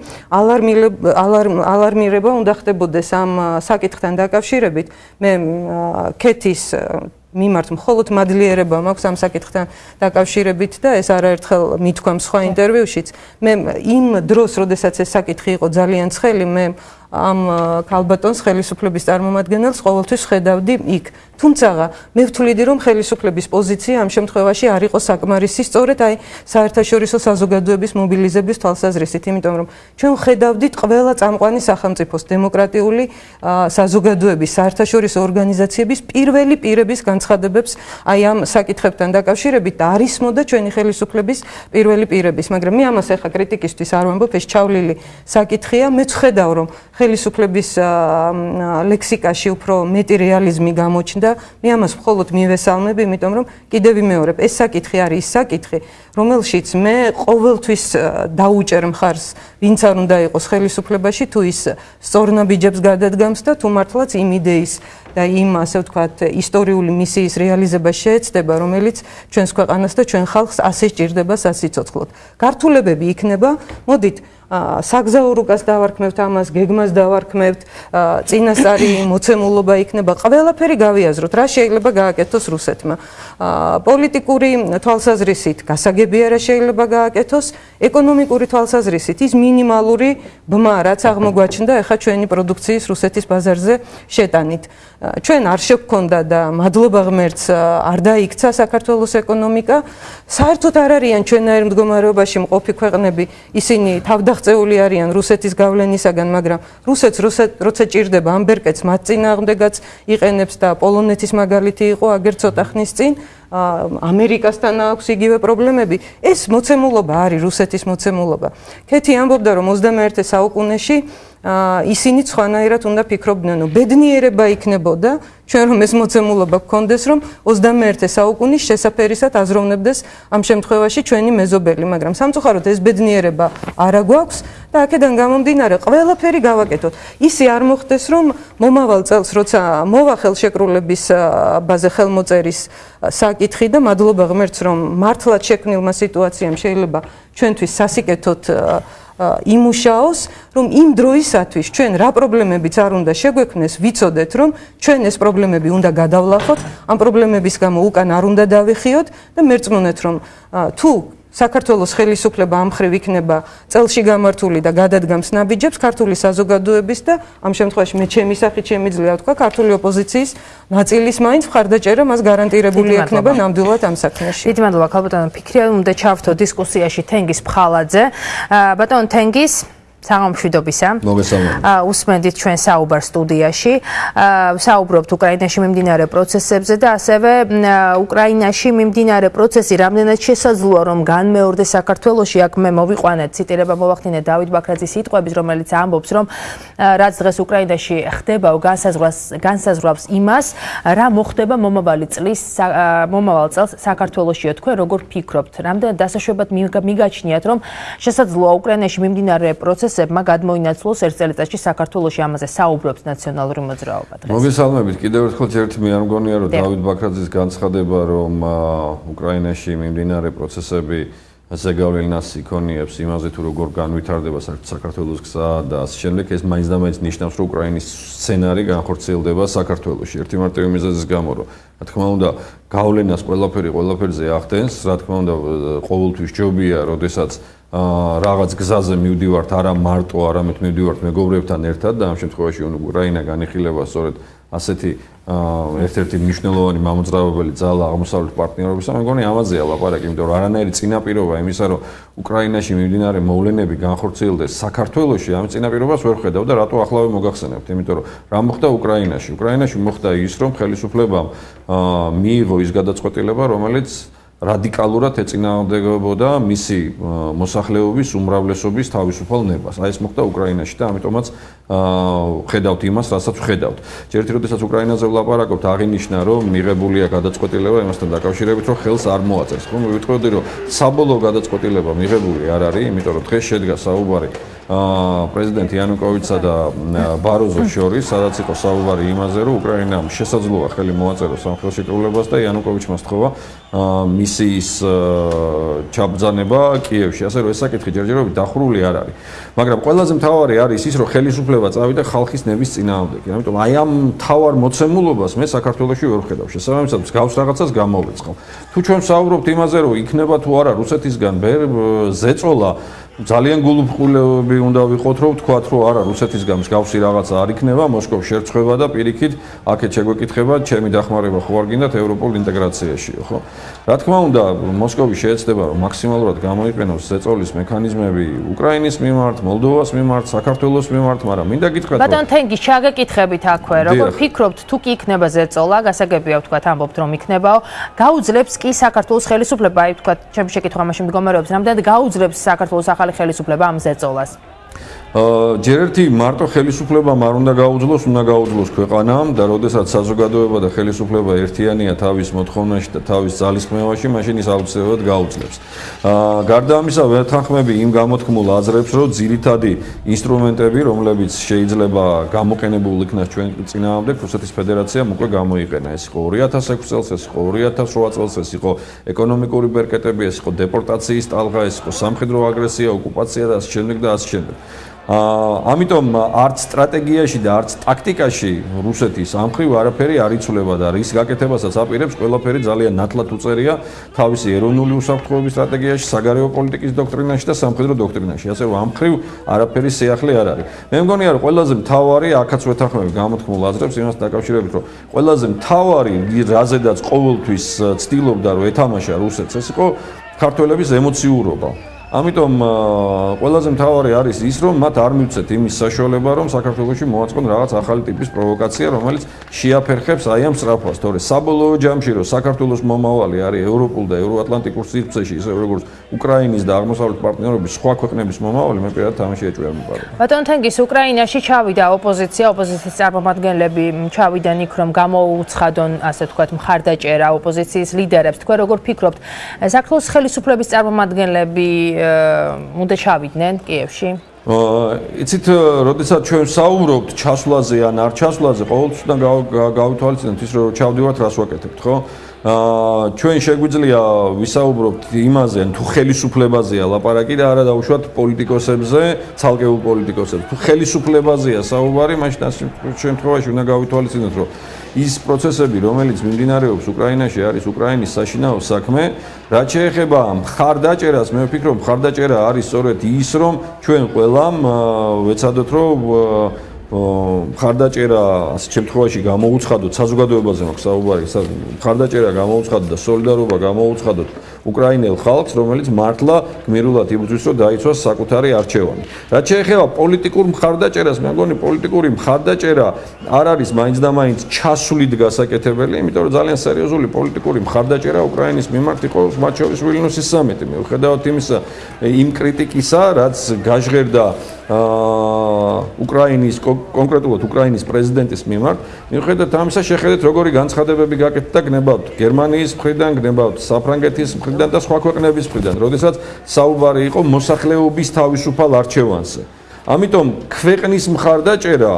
ალარმირება უნდა ხდებოდეს ამ საკითხთან დაკავშირებით. მე კეთის მიმართ მხოლოდ მადლიერება მაქვს ამ საკითხთან დაკავშირებით და ეს არაერთხელ მithქვამ სხვა ინტერვიუშიც მე იმ დროს როდესაც ეს საკითხი იყო ძალიან ცხელი მე ამ ქალბატონს ხელისუფლების წარმომადგენელს ყოველთვის ხედავდი იქ. თუმცა მე ვთვლიდი რომ ხელისუფლების პოზიცია ამ შემთხვევაში არ იყო საკმარისი სწორედ აი საერთაშორისო საზოგადოების მობილიზების თვალსაზრისით, იმიტომ რომ ჩვენ ხედავდით ყველა წამყვანი სახელმწიფოს დემოკრატიული საზოგადოების საერთაშორისო ორგანიზაციების პირველი პირების განცხადებებს აი ამ საკითხებთან დაკავშირებით და არის მოდა ჩვენი ხელისუფლების პირველი პირების, მაგრამ მე ამას ახლა კრიტიკისთვის არ ვამბობ, ეს ჩავლილი საკითხია, მე ვხედავ რომ ხელისუფლების ლექსიკაში უფრო მეტი რეალიზმი გამოჩნდა. მე ამას მხოლოდ მივესალმებ, იმიტომ რომ კიდევ ვიმეორებ, ეს საკითხი არის ის საკითხი, რომელშიც მე ყოველთვის დაუჭერ მხარს, ვინც არ უნდა იყოს ხელისუფლებაში, თუ ის სწორნაბიჯებს გადადგამს და თუ მართლაც იმ იდეის და იმ ასე ვთქვათ ისტორიული მისიის რეალიზება შეეცდება, რომელიც ჩვენს ქვეყანას და ჩვენ ხალხს ასე სჭირდება სასიცოცხლოდ. გართულებები იქნება, მოდით საგზაო რუკას დავარქმევთ ამას, გეგმას დავარქმევთ, წინასწარი მოცემულობა იქნება, ყველაფერი გავიაზროთ, რა შეიძლება გააკეთოს რუსეთმა. პოლიტიკური თვალსაზრისით გასაგებია რა შეიძლება გააკეთოს, ეკონომიკური თვალსაზრისით ის მინიმალური ბმა, რაც აღმოგვაჩნდა ახლა ჩვენი პროდუქციის რუსეთის ბაზარზე შეტანით. ჩვენ არ შეგვქონდა და მადლობა ღმერთს არ დაიქცა საქართველოს ეკონომიკა. საერთოდ არ არიან ჩვენაერ მდგომარეობაში მყოფი ქვეყნები, ისინი თავდაღწეული არიან რუსეთის გავლენისაგან, მაგრამ რუსეთს როცა ჭირდება ამბერკეთს მათ წინააღმდეგაც იყენებს და პოლონეთის მაგალითი იყო აგერ ცოტა ხნის წინ. ამერიკასთან აქვს იგივე პრობლემები. ეს მოცემულობა არის რუსეთის მოცემულობა. ქეთი ამბობდა რომ 21 საუკუნეში ისინი სხვანაირად უნდა ფიქრობდნენ, რომ ბედნიერება იქნებოდა, ჩვენ რომ ეს მოცემულობა გქონდეს, რომ 21 საუკუნის შესაძერისად აზროვნებდეს ამ შემთხვევაში ჩვენი მეზობელი, მაგრამ სამწუხაროდ ეს ბედნიერება არა გვაქვს და აქედან გამომდინარე, ყველაფერი გავაკეთოთ. ისი არ მოხდეს, რომ მომავალ წელს, როცა მოვა ხელშეკრულების ბაზე ხელმოწერის საკითხი და მადლობა ღმერთს, რომ მართლაც შექმნილმა სიტუაციამ შეიძლება ჩვენთვის სასიკეთოდ იმუშაოს, რომ იმ დროისათვის ჩვენ რა პრობლემებიც არ უნდა შეგვექმნეს, ვიცოდეთ, რომ ჩვენ ეს პრობლემები უნდა გადავლახოთ, ამ პრობლემების გამო უკან არ უნდა დავიხიოთ და მერწმუნეთ, რომ თუ საქართველოს ხელისუფლება ამ ხრივ იქნება წელში გამართული და გადადგამს ნაბიჯებს ქართული საზოგადოების და ამ შემთხვევაში მე ჩემი სახით შემიძლია ვთქვა ქართული ოპოზიციის ნაწილის მაინც მხარდაჭერა მას გარანტირებული ექნება ნამდვილად ამ საქმეში. დიდი მადლობა ქალბატონო ფიქრია უნდა ჩავთო დისკუსიაში თენგის ფხალაძე. ბატონ თენგის საღამშვიდობისა. მოგესალმებით. უსმენდით ჩვენ საუბარ სტუდიაში. საუბრობთ უკრაინაში მიმდინარე პროცესებზე და ასევე უკრაინაში მიმდინარე პროცესი რამდენად შესაძლოა რომ განმეორდეს საქართველოში. აქ მე მოვიყვანეთ ციტირება მოვახდინე დავით ბაქრაძის სიტყვების, რომელიც ამბობს, რომ რაც დღეს უკრაინაში ხდება, განსაზღვრავს განსაზღვრავს იმას, რა მოხდება მომავალი წლის მომავალ წელს საქართველოსიო თქვენ როგორ ფიქრობთ? რამდენად დასაშვებად მიგაჩნიათ, რომ შესაძლოა უკრაინაში მიმდინარე პროცესი პროცესებმა გადმოინაცვლოს ერთ წელიწადში საქართველოსი ამაზე საუბრობს ნაციონალური მოძრაობა დღეს. მოგესალმებით. კიდევ ერთხელ ერთი მე არ მგონია რომ დავით ბაქრაძის განცხადება რომ უკრაინაში მიმდინარე პროცესები ზეგავლენას იქონიებს იმაზე თუ როგორ განვითარდება საქართველოს გზა და ამ შემდეგ ეს მაინც და მაინც ნიშნავს რომ უკრაინის სცენარი განხორციელდება საქართველოში. ერთი მარტივი მიზეზის გამო რომ რა თქმა უნდა გავლენას ყველაფერი ყველაფერზე ახდენს, რა თქმა უნდა ყოველთვის ჯობია, როდესაც რაღაც გზაზე მივდივართ არა მარტო, არამედ მივდივართ მეგობრებთან ერთად და ამ შემთხვევაში უკრაინა განიხილება სწორედ ასეთი ერთ-ერთი მნიშვნელოვანი მამოძრავებელი ძალა აღმოსავლეთ პარტნიორობის. მე მგონი ამაზეა ლაპარაკი, იმიტომ რომ არანაირი წინაპირობა იმისა, რომ უკრაინაში მიმდინარე მოვლენები განხორციელდეს საქართველოში, ამ წინაპირობას ვერ ხედავ და რატო ახლავე მოგახსენებთ? იმიტომ რომ რა მოხდა უკრაინაში? უკრაინაში მოხდა ის, რომ ხელისუფლებამ აა მიიღო ის გადაწყვეტილება, რომელიც რადიკალურად ეწინააღმდეგებოდა მისი მოსახლეობის უმრავლესობის თავისუფალ ნებას. აი ეს მოხდა უკრაინაში და ამიტომაც ხედავთ იმას, რასაც ხედავთ. ჯერ ერთი როდესაც უკრაინაზე ვლაპარაკობთ, აღინიშნა რომ მიღებულია გადაწყვეტილება იმასთან დაკავშირებით, რომ ხელს არ მოაწერს. ხომ ვიტყოდი რომ საბოლოო გადაწყვეტილება მიღებული არ არის, იმიტომ რომ დღეს შედგა საუბარი პრეზიდენტ იანუკოვიჩსა და ბაროზოს შორის, სადაც იყო საუბარი იმაზე, რომ უკრაინამ შესაძლოა ხელი მოაწეროს ამ ხელშეკრულებას და იანუკოვიჩმა აა მისიის ჩაბძანება კიევში. ასე რომ ეს საკითხი ჯერჯერობით დახურული არ არის. მაგრამ ყველაზე მთავარი არის ის, რომ ხელისუფლება წავიდა ხალხის ნების წინააღმდეგ. ამიტომ აი ამ თავარ მოცემულობას მე საქართველოსში ვერ ვხედავ. შესაბამისად, მსგავს რაღაცას გამოვეცხავ. თუ ჩვენ საუბრობთ იმაზე, რომ იქნება თუ არა რუსეთისგან ზეწოლა ძალიან გულუბრყულები უნდა ვიყოთ რომ ვთქვათ რომ არა რუსეთისგან მსგავსი რაღაცა არ იქნება მოსკოვ შერწება და პირიქით აქეთ შეგვეკითხება ჩემი დახმარება ხო არ გინდათ ევროპულ ინტეგრაციაშიო ხო? რა თქმა უნდა მოსკოვი შეეცდება რომ მაქსიმალურად გამოიყენოს ზეწოლის მექანიზმები უკრაინის მიმართ მოლდოვას მიმართ საქართველოს მიმართ მაგრამ მინდა გითხრათ ბატონ თენგი შეგეკითხებით აქვე როგორ ფიქრობთ თუ კი იქნება ზეწოლა გასაგებია ვთქვათ ამბობთ რომ იქნებაო. გაუძლებს კი საქართველოს ხელისუფლება აი ვთქვათ ჩემი შეკითხვა მაშინ მდგომარეობს რამდენად გაუძლებს საქართველოს ახალი ხელისუფლება ამ ზეწოლას? ჯერ ერთი მარტო ხელისუფლებამ არ უნდა გაუძლოს, უნდა გაუძლოს ქვეყანამ და როდესაც საზოგადოება და ხელისუფლება ერთიანია თავის მოთხოვნაში და თავის ძალისხმევაში, მაშინ ის აუცილებლად გაუძლებს. აა გარდა ამისა, ვერთანხმები იმ გამოთქმულ აზრებს, რომ ძირითადი ინსტრუმენტები, რომლებიც შეიძლება გამოყენებულ იქნას ჩვენ წინააღმდეგ რუსეთის ფედერაციამ უკვე გამოიყენა. ეს იყო 2006 წელს, ეს იყო 2008 წელს, ეს იყო ეკონომიკური ბერკეტები, ეს იყო დეპორტაციის ტალღა, ეს იყო სამხედრო აგრესია, ოკუპაცია და ასე შემდეგ და ასე შემდეგ. აა ამიტომ არც სტრატეგიაში და არც ტაქტიკაში რუსეთის ამხრივ არაფერი არ იცვლება და რის გაკეთებასაც აპირებს ყველაფერი ძალიან ნათლად უწერია თავისი ეროვნული უსაფრთხოების სტრატეგიაში, საგარეო პოლიტიკის დოქტრინაში და სამხედრო დოქტრინაში. ასე რომ ამხრივ არაფერი შეახლე არ არის. მე მგონია რომ ყველაზე მთავარი აქაც ვეთანხმები გამოთქმულ აზრებს იმას დაკავშირებით რომ ყველაზე მთავარი რაზედაც ყოველთვის ცდილობდა რომ ეთამაშა რუსეთს ეს იყო ქართველების ემოციურობა. ამიტომ ყველაზე მთავარი არის ის, რომ მათ არ მივცეთ იმის საშუალება, რომ საქართველოსში მოაწყონ რაღაც ახალი ტიპის პროვოკაცია, რომელიც შეაფერხებს აი ამ სწრაფას, თორე საბოლოო ჯამში, რომ საქართველოს მომავალი არის ევროპულ და ევროატლანტიკურ სივრცეში, ისე როგორც უკრაინის და აღმოსავლეთ პარტნიორობის სხვა ქვეყნების მომავალი, მე პირადად თამაში ეჭვია მიყარო. ბატონ თენგის უკრაინაში ჩავიდა ოპოზიცია, ოპოზიციის წარმომადგენლები ჩავიდნენ იქ, რომ გამოუცხადონ, ასე ვთქვათ, მხარდაჭერა ოპოზიციის ლიდერებს. თქვენ როგორ ფიქრობთ, საქართველოს ხელისუფლების წარმომადგენლები უნდა ჩავიდნენ კიევში? იცით, როდესაც ჩვენ საუბრობთ ჩასვლაზე ან არ ჩასვლაზე, ყოველთვის უნდა გავითვალისწინოთ ის, რომ ჩავდივართ რას ვაკეთებთ, ხო? აა ჩვენ შეგვიძლია ვისაუბროთ იმაზე, თუ ხელისუფლებაზეა ლაპარაკი და არა დაუშვათ პოლიტიკოსებზე, ცალკეულ პოლიტიკოსებზე. თუ ხელისუფლებაზეა საუბარი, მაშინ ამ შემთხვევაში უნდა გავითვალისწინოთ, რომ ის პროცესები, რომელიც მიმდინარეობს უკრაინაში, არის უკრაინის საშინაო საქმე. რაც შეეხება მხარდაჭერას, მე ვფიქრობ, მხარდაჭერა არის სწორედ ის, რომ ჩვენ ყველამ ვეცადოთ, რომ მხარდაჭერა ასეთ შემთხვევაში გამოუცხადოთ საზოგადოებაზე მაქვს საუბარი, მხარდაჭერა გამოუცხადოთ და სოლიდარობა გამოუცხადოთ უკრაინელ ხალხს, რომელიც მართლა გმირულად იბრძვის, რომ დაიცვას საკუთარი არჩევანი. რაც შეეხება პოლიტიკურ მხარდაჭერას, მე მგონი პოლიტიკური მხარდაჭერა არ არის მაინც და მაინც ჩასვლით გასაკეთებელი, იმიტომ რომ ძალიან სერიოზული პოლიტიკური მხარდაჭერა უკრაინის მიმართ იყო მათ შორის ვილნიუსის სამიტი. მე ვხედავთ იმისა იმ კრიტიკისა, რაც გაჟღერდა აა უკრაინის კონკრეტულად უკრაინის პრეზიდენტის მიმართ, მიუხედავად ამისა, შეხედეთ როგორი განცხადებები გაკეთდა გნებავთ გერმანიის მხრიდან, გნებავთ საფრანგეთის მხრიდან და სხვა ქვეყნების მხრიდან, როდესაც საუბარი იყო მოსახლეობის თავისუფალ არჩევანზე. ამიტომ ქვეყნის მხარდაჭერა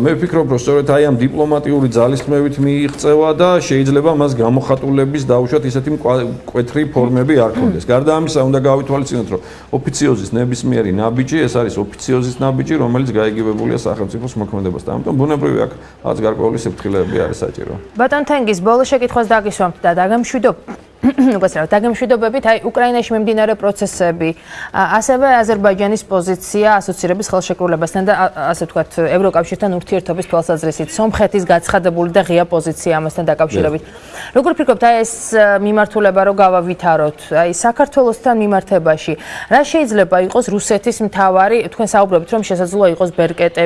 მე ვფიქრობ რომ სწორედ აი ამ დიპლომატიური ძალისხმევით მიიღწევა და შეიძლება მას გამოხატულების დაუშვათ ისეთი მკვეთრი ფორმები არ ქონდეს. გარდა ამისა უნდა გავითვალისწინოთ რომ ოფიციოზის ნებისმიერი ნაბიჯი ეს არის ოფიციოზის ნაბიჯი რომელიც გაიგივებულია სახელმწიფოს მოქმედებასთან. ამიტომ ბუნებრივი აქ რაც გარკვეული სიფრთხილეები არის საჭირო. ბატონ თენგის ბოლო შეკითხვას დაგისვამთ და დაგემშვიდობ რა დაგემშვიდობებით აი უკრაინაში მიმდინარე პროცესები. ასევე აზერბაიჯანის პოზიცია ასოცირების ხელშეკრულებასთან და ასე ვთქვათ ევროკავშირთან ურთიერთობის თვალსაზრისით სომხეთის გაცხადებული და ღია პოზიცია ამასთან დაკავშირებით. როგორ ფიქრობთ აი ეს მიმართულება რო გავავითაროთ? აი საქართველოსთან მიმართებაში რა შეიძლება იყოს რუსეთის მთავარი? თქვენ საუბრობთ რომ შესაძლოა იყოს ბერკეტე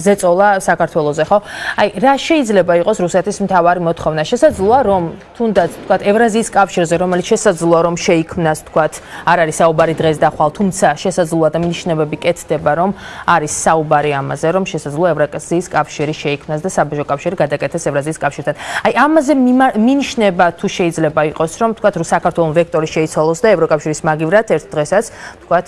ზეწოლა საქართველოსზე ხო? აი რა შეიძლება იყოს რუსეთის მთავარი მოთხოვნა? შესაძლოა რომ თუნდაც ვთქვათ ევრაზიის კავშირზე, რომელიც შესაძლოა რომ შეიქმნას, თქვათ, არ არის საუბარი დღეს და ხვალ, თუმცა შესაძლოა და მინიშნებები კეთდება, რომ არის საუბარი ამაზე, რომ შესაძლოა ევრაზიის კავშირი შეიქმნას და საბჭო კავშირი გადაკეთდეს ევრაზიის კავშირთან. აი ამაზე მინიშნება თუ შეიძლება იყოს, რომ თქვათ, რომ საქართველოს ვექტორი შეიცვალოს და ევროკავშირის მაგივრად ერთ დღესაც, თქვათ,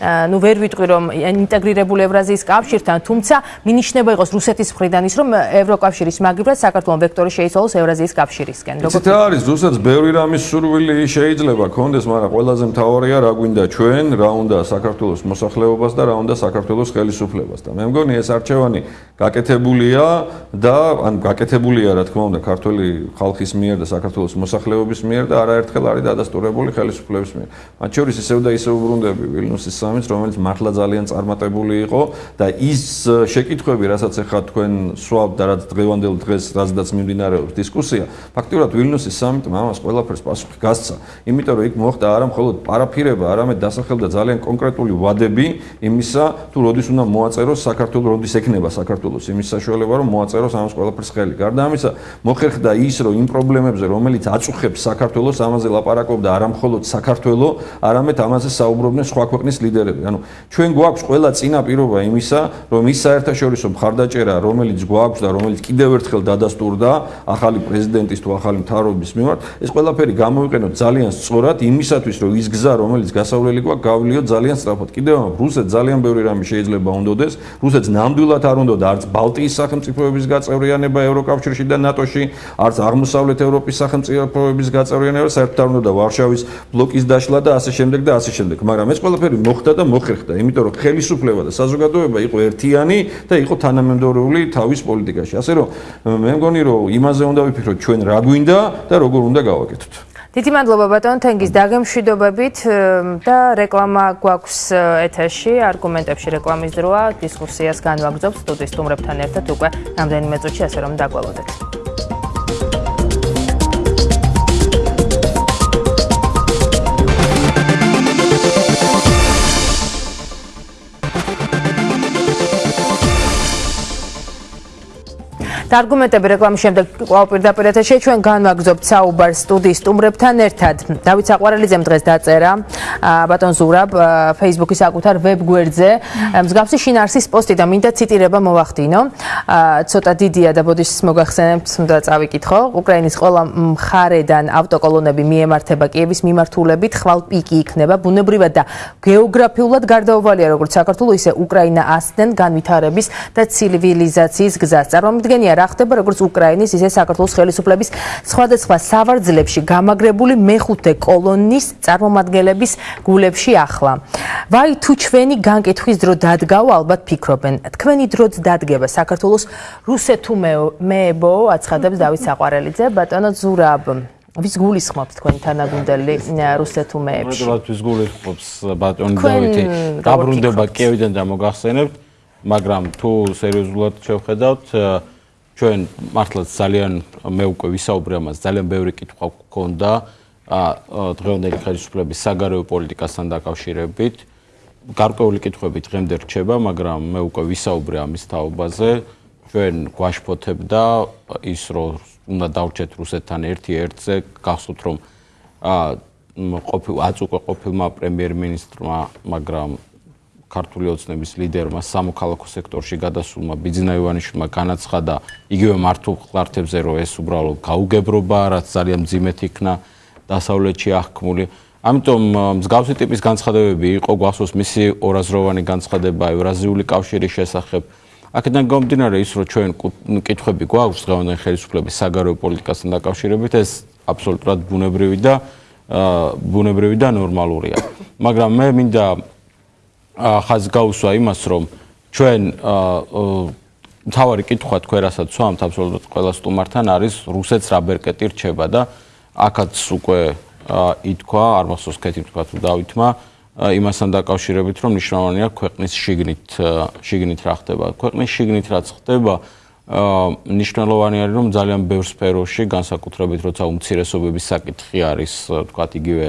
ну ვერ ვიტყვი რომ ინტეგრირებული ევრაზიის კავშირთან, თუმცა მინიშნება იყოს რუსეთის მხრიდან ის რომ ევროკავშირის მაგივრად საქართველოს ვექტორი შეიცვალოს ევრაზიის კავშირისკენ. როგორ ეს არის რუსეთს ბევრი რამის სურვილი შეიძლება კონდეს, მაგრამ ყველაზე მთავარია რა გვინდა ჩვენ, რა უნდა საქართველოს მოსახლეობას და რა უნდა საქართველოს ხელისუფლებას და მე მგონი ეს არჩევანი გაკეთებულია და ან გაკეთებულია რა თქმა უნდა ქართული ხალხის მიერ და საქართველოს მოსახლეობის მიერ და არაერთხელ არის დადასტურებული ხელისუფლების მიერ. მათ შორის ისევ და ისევ უბრუნდები ვილნიუსის სამიც, რომელიც მართლა ძალიან წარმატებული იყო და ის შეკითხვები, რასაც ახლა თქვენ სვავთ და რაც დღევანდელ დღეს რაზედაც მიმდინარეობს დისკუსია, ფაქტობრივად ვილნიუსის სამიტმა ამას ყველაფერს პასუხი გასცა, იმიტომ რომ იქ მოხდა არა მხოლოდ პარაფირება, არამედ დასახელდა ძალიან კონკრეტული ვადები იმისა, თუ როდის უნდა მოაწეროს საქართველოს, როდის ექნება საქართველოს საქართველოს იმის საშუალება რომ მოაწეროს ამას ყველაფერს ხელი. გარდა ამისა, მოხერხდა ის, რომ იმ პრობლემებზე, რომელიც აწუხებს საქართველოს, ამაზე ლაპარაკობდა არა მხოლოდ საქართველოს, არამედ ამაზე საუბრობდნენ სხვა ქვეყნის ლიდერები. ანუ ჩვენ გვაქვს ყველა წინაპირობა იმისა, რომ ის საერთაშორისო მხარდაჭერა, რომელიც გვაქვს და რომელიც კიდევ ერთხელ დადასტურდა ახალი პრეზიდენტის თუ ახალი მთავრობის მიმართ, ეს ყველაფერი გამოვიყენოთ ძალიან სწორად იმისათვის, რომ ის გზა, რომელიც გასავლელი გვაქვს, გავლიოთ ძალიან სწრაფად. კიდევ რუსეთს ძალიან ბევრი რამე შეიძლება უნდოდეს. რუსეთს ნამდვილად არ უნდა და არც ბალტიის სახელმწიფოების გაწევრიანება ევროკავშირში და ნატოში, არც აღმოსავლეთ ევროპის სახელმწიფოების გაწევრიანება, საერთოდ არ უნდა და ვარშავის ბლოკის დაშლა და ასე შემდეგ და ასე შემდეგ. მაგრამ ეს ყველაფერი მოხდა და მოხერხდა, იმიტომ რომ ხელისუფლება და საზოგადოება იყო ერთიანი და იყო თანამემდევრული თავის პოლიტიკაში. ასე რომ მე მგონი რომ იმაზე უნდა ვიფიქროთ ჩვენ რა გვინდა და როგორ უნდა გავაკეთოთ. დიდი მადლობა ბატონ თენგის დაგემშვიდობებით და რეკლამა გვაქვს ეთერში. არგუმენტებში რეკლამის დროა დისკუსიას განვაგრძობთ სტუდიის სტუმრებთან ერთად უკვე რამდენიმე წუთში ასე რომ დაგვალოდეთ და არგუმენტები რეკლამის შემდეგ კვლავ პირდაპირ ეთერში ჩვენ განვაგზობთ საუბარ სტუდიის სტუმრებთან ერთად. დავით საყვარელიძემ დღეს დაწერა ბატონ ზურაბ Facebook-ის საკუთარ ვებ გვერდზე მსგავსი შინაარსის პოსტი და მინდა ციტირება მოვახდინო. ცოტა დიდია და ბოდიშ მოგახსენებთ, უნდა წავიკითხო. უკრაინის ყველა მხარედან ავტოკოლონები მიემართება კიევის მიმართულებით, ხვალ პიკი იქნება ბუნებრივად და გეოგრაფიულად გარდაუვალია როგორც საქართველოს ისე უკრაინა ასდენ განვითარების და ცივილიზაციის გზას. წარმომიდგენია რა ხდება როგორც უკრაინის ისე საქართველოს ხელისუფლების სხვადასხვა სავარძლებში გამაგრებული მეხუთე კოლონის წარმომადგენლების გულებში ახლა. ვაი თუ ჩვენი განკითხვის დრო დადგაო ალბათ ფიქრობენ. თქვენი დროც დადგება საქართველოს რუსეთუ მეებო აცხადებს დავით საყვარელიძე ბატონო ზურაბ ვის გულისხმობს თქვენ თანაგუნდელი რუსეთუ მეებში? მე ვის გულისხმობს ბატონი დავითი? დაბრუნდება კიევიდან და მოგახსენებთ, მაგრამ თუ სერიოზულად შევხედავთ, ჩვენ მართლაც ძალიან მე უკვე ვისაუბრე ამას ძალიან ბევრი კითხვა გქონდა ა დღევანდელი ხელისუფლების საგარეო პოლიტიკასთან დაკავშირებით. გარკვეული კითხვები დღემდე რჩება მაგრამ მე უკვე ვისაუბრე ამის თაობაზე. ჩვენ გვაშფოთებ და ის რომ უნდა დავრჩეთ რუსეთთან ერთი ერთზე გახსოვთ რომ ა ყოფილ აწუყე ყოფილმა პრემიერ-მინისტრმა მაგრამ ქართული ოცნების ლიდერმა სამოქალაქო სექტორში გადასულმა ბიძინა ივანიშვილმა განაცხადა იგივე მართულ ხლართებზე რომ ეს უბრალოდ გაუგებრობა რაც ძალიან ძიმეთ იქნა დასავლეთში აღქმული. ამიტომ მსგავსი ტიპის განცხადებები იყო გვახსოვს მისი ორაზროვანი განცხადება ევრაზიული კავშირის შესახებ. აქედან გამომდინარე ის რომ ჩვენ კითხვები გვაქვს დღევანდელი ხელისუფლების საგარეო პოლიტიკასთან დაკავშირებით ეს აბსოლუტურად ბუნებრივი და ბუნებრივი და ნორმალურია. მაგრამ მე მინდა ხაზ გაუსვა იმას, რომ ჩვენ თავარი კითხვა თქვენ რასაც ვამთ აბსოლუტურად ყველა სტუმართან არის რუსეთს რა ბერკეტი რჩება და აქაც უკვე ითქვა, არ მახსოვს კეთი თქვა თუ დავითმა იმასთან დაკავშირებით, რომ ნიშნავენია ქვეყნის შიგნით შიგნით რა ხდება. ქვეყნის შიგნით რაც ხდება, ნიშნულოვანი არის, რომ ძალიან ბევრ სფეროში, განსაკუთრებით როცა უმცირესობების საკითხი არის, თქვა იგივე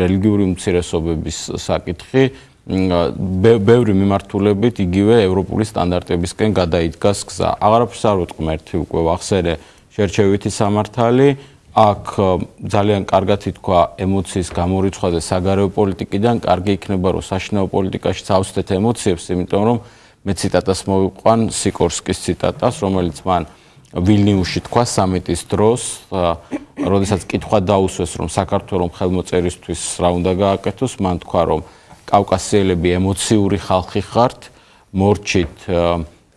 რელიგიური უმცირესობების საკითხი, ბევრი მიმართულებით იგივე ევროპული სტანდარტებისკენ გადაიდგას გზა. აღარაფერს არ ვეთყმერთი უკვე ვახსენე შერჩევითი სამართალი. აქ ძალიან კარგად ითქვა ემოციის გამორიცხვა და საგარეო პოლიტიკიდან კარგი იქნება რომ საშინაო პოლიტიკაში წავსდეთ ემოციებს, იმიტომ რომ მე ციტატას მოვიყვან სიკორსკის ციტატას, რომელიც მან ვილნიუსში თქვა სამიტის დროს, როდესაც კითხვა დაუსვეს რომ საქართველოს ხელმოწერისთვის რა უნდა გააკეთოს, მან თქვა რომ კავკასიელები ემოციური ხალხი ხართ, მორჩით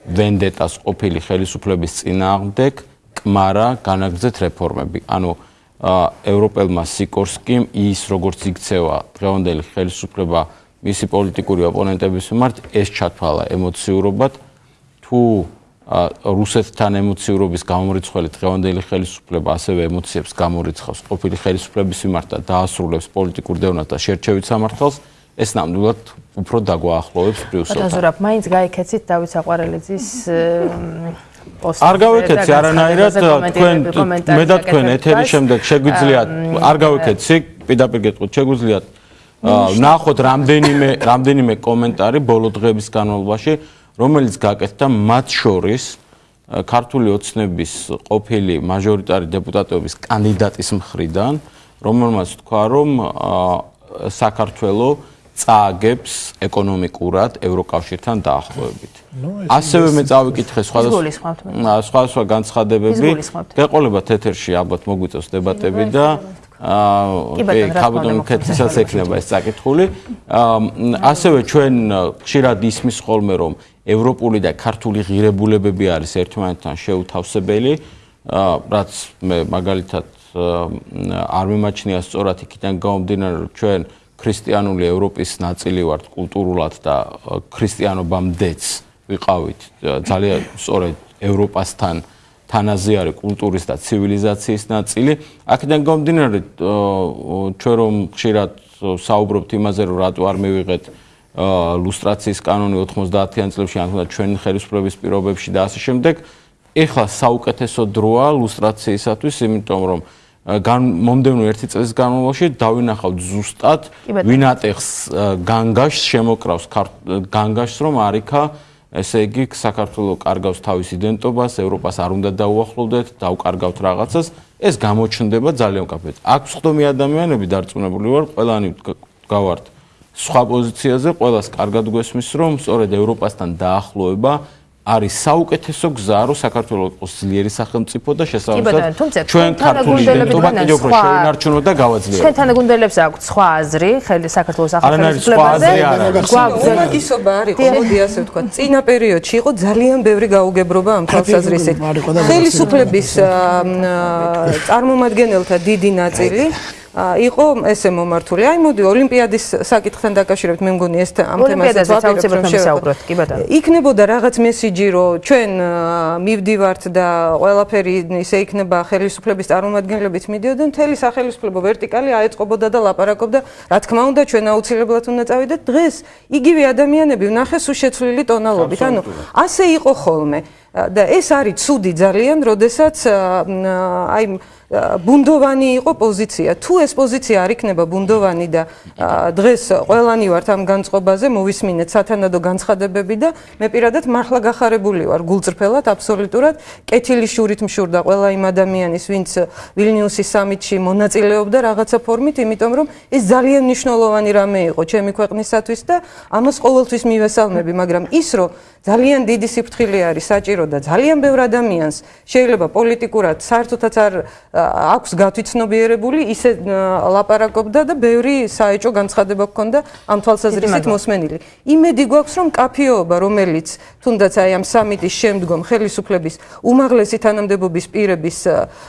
ვენდეტას ყოფილი ხელისუფლების წინააღმდეგ, კმარა განაგრძეთ რეფორმები. ანუ ევროპელმა სიკორსკიმ ის როგორც იქცევა დღევანდელი ხელისუფლება მისი პოლიტიკური ოპონენტების მიმართ ეს ჩათვალა ემოციურობად თუ რუსეთთან ემოციურობის გამორიცხველი დღევანდელი ხელისუფლება ასევე ემოციებს გამორიცხავს ყოფილი ხელისუფლების მიმართ და დაასრულებს პოლიტიკურ დევნას და შერჩევით სამართალს ეს ნამდვილად უფრო დაგვაახლოვებს ბრიუსელთან. ბატონო, მაინც გაიქეცით დავით საყვარელიძის პოსტი. არ გავიქეცი არანაირად თქვენ მე და თქვენ ეთერის შემდეგ შეგვიძლიათ არ გავიქეცი, პირდაპირ გეტყვით, შეგვიძლიათ ნახოთ რამდენიმე რამდენიმე კომენტარი ბოლო დღების განმავლობაში, რომელიც გაკეთდა მათ შორის ქართული ოცნების ყოფილი მაჟორიტარი დეპუტატების კანდიდატის მხრიდან, რომელმაც თქვა, რომ საქართველოს წააგებს ეკონომიკურად ევროკავშირთან დაახლოებით. ასევე მე წავიკითხე სხვადასხვა სხვადასხვა განცხადებები. გეყოლებათ ეთერში ალბათ მოგვიწევს დებატები და აა კაბოტონ კეთისაც ექნება ეს წაკითხული. ასევე ჩვენ ხშირად ისმის ხოლმე რომ ევროპული და ქართული ღირებულებები არის ერთმანეთთან შეუთავსებელი, რაც მე მაგალითად არ მიმაჩნია სწორად იქიდან გამომდინარე რომ ჩვენ ქრისტიანული ევროპის ნაწილი ვართ კულტურულად და ქრისტიანობამდეც ვიყავით ძალიან სწორედ ევროპასთან თანაზე არის კულტურის და ცივილიზაციის ნაწილი. აქედან გამომდინარე ჩვენ რომ ხშირად საუბრობთ იმაზე რომ რატო არ მივიღეთ ლუსტრაციის კანონი 90-იან წლებში ან თუნდაც ჩვენი ხელისუფლების პირობებში და ასე შემდეგ, ეხლა საუკეთესო დროა ლუსტრაციისათვის, იმიტომ რომ მომდევნო ერთი წელს განმავლობაში დავინახავთ ზუსტად ვინატეხს განგაშს შემოკრავს განგაშს რომ არიქა ესე იგი საქართველოს კარგავს თავის იდენტობას ევროპას არ უნდა დაუახლოვდეთ დაუკარგავთ რაღაცას. ეს გამოჩნდება ძალიან კაფეთ აქ ხდომი ადამიანები დარწმუნებული ვარ ყველანი გავართ სხვა პოზიციაზე ყველას კარგად გვესმის რომ სწორედ ევროპასთან დაახლოება არის საუკეთესო გზა რომ საქართველოს იყოს ძლიერი სახელმწიფო და შესაბამისად ჩვენ ქართული იდენტობა კიდევ უფრო შეინარჩუნოთ და გავაძლიეროთ. ჩვენ თანაგუნდელებს აქვთ სხვა აზრი ხელი საქართველოს სახელმწიფოზე. გვაგზავნისობა არის ყოველდი ასე ვთქვა. წინა პერიოდში იყო ძალიან ბევრი გაუგებრობა ამ თვალსაზრისით. ხელისუფლების წარმომადგენელთა დიდი ნაწილი იყო ესე მომართული. აი მოდი ოლიმპიადის საკითხთან დაკავშირებით მე მგონი ეს ამ თემასაც ვაპირებთ, კი ბატონო. იქნებოდა რაღაც მესიჯი, რომ ჩვენ მივდივართ და ყველაფერი ისე იქნება ხელისუფლების წარმომადგენლებით მიდიოდნენ, მთელი სახელმწიფო ვერტიკალი აეწყობოდა და ლაპარაკობდა, რა თქმა უნდა, ჩვენ აუცილებლად უნდა წავიდეთ. დღეს იგივე ადამიანები ვნახეს უშეცვლილი ტონალობით. ანუ ასე იყო ხოლმე. და ეს არის ცუდი ძალიან, როდესაც აი ბუნდოვანი იყო პოზიცია. თუ ეს პოზიცია არ იქნება ბუნდოვანი და დღეს ყველანი ვართ ამ განწყობაზე, მოვისმინეთ სათანადო განცხადებები და მე პირადად მართლა გახარებული ვარ გულწრფელად, აბსოლუტურად. კეთილი შურით მშურდა ყველა იმ ადამიანის, ვინც ვილნიუსის სამიტში მონაწილეობდა რაღაცა ფორმით, იმიტომ რომ ეს ძალიან მნიშვნელოვანი რამე იყო ჩემი ქვეყნისათვის და ამას ყოველთვის მივესალმები, მაგრამ ის რომ ძალიან დიდი სიფრთხილე არის საჭირო და ძალიან ბევრ ადამიანს შეიძლება პოლიტიკურად საერთოდაც არ აქვს გათვითცნობიერებული ისე ლაპარაკობდა და ბევრი საეჭო განცხადება ჰქონდა ამ თვალსაზრისით მოსმენილი. იმედი გვაქვს რომ კაფეობა რომელიც თუნდაც აი ამ სამიტის შემდგომ ხელისუფლების უმაღლესი თანამდებობის პირების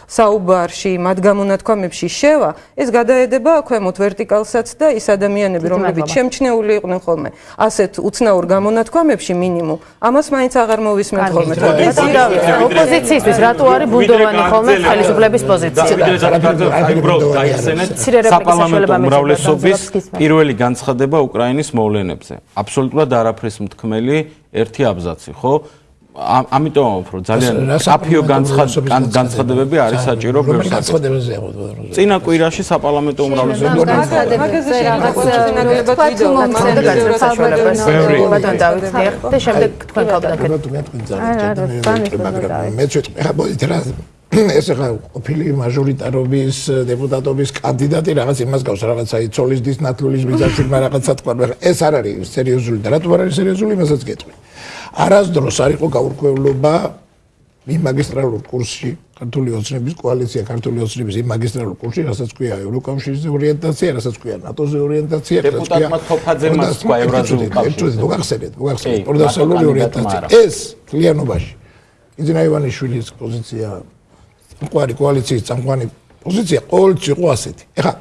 საუბარში მათ გამონათქვამებში შევა, ეს გადაედება ქვემოთ ვერტიკალსაც და ის ადამიანები რომლებიც შემჩნეული იყვნენ ხოლმე ასეთ უცნაურ გამონათქვამებში მინიმუმ ამას მაინც აღარ მოვისმენთ ხოლმე. ოპოზიციისთვის რატო არის ბუნდოვანი ხოლმე ხელისუფლების პოზიცია? საპარლამენტო უმრავლესობის პირველი განცხადება უკრაინის მოვლენებზე. აბსოლუტურად არაფრის მთქმელი ერთი აბზაცი, ხო? ამიტომ უფრო ძალიან საფიო განცხადებები არის საჭირო განცხადებაზე ხო წინა კვირაში საპარლამენტო უმრავლესობა მაგაზე რაღაცნაირად ვიდეო და შემდეგ თქვენ გავდაგეთ მე ჩვენი ხა მოდი რა ეს ახლა ოფილი მაჟორიტარობის დეპუტატობის კანდიდატი რაღაც იმას გავს რაღაცა იცოლის დის ნათლულის ბიზნესი რაღაცა თქვა ეს არ არის სერიოზული და რატომ არ არის სერიოზული იმასაც გეტყვი. არასდროს არ იყო გაურკვევლობა იმ მაგისტრალურ კურსში ქართული ოცნების კოალიცია ქართული ოცნების იმ მაგისტრალურ კურსში რასაც ქვია ევროკავშირის ორიენტაცია რასაც ქვია ნატოს ორიენტაცია დეპუტატმა თოფაძემ მას თქვა ევრაზიული კავშირი. მოგახსენეთ მოგახსენეთ პროდასალური ორიენტაცია. ეს კლიანობაში იძინა ივანიშვილის პოზიცია ყვარი კოალიციის წამყვანი პოზიცია ყოველთვის იყო ასეთი. ეხლა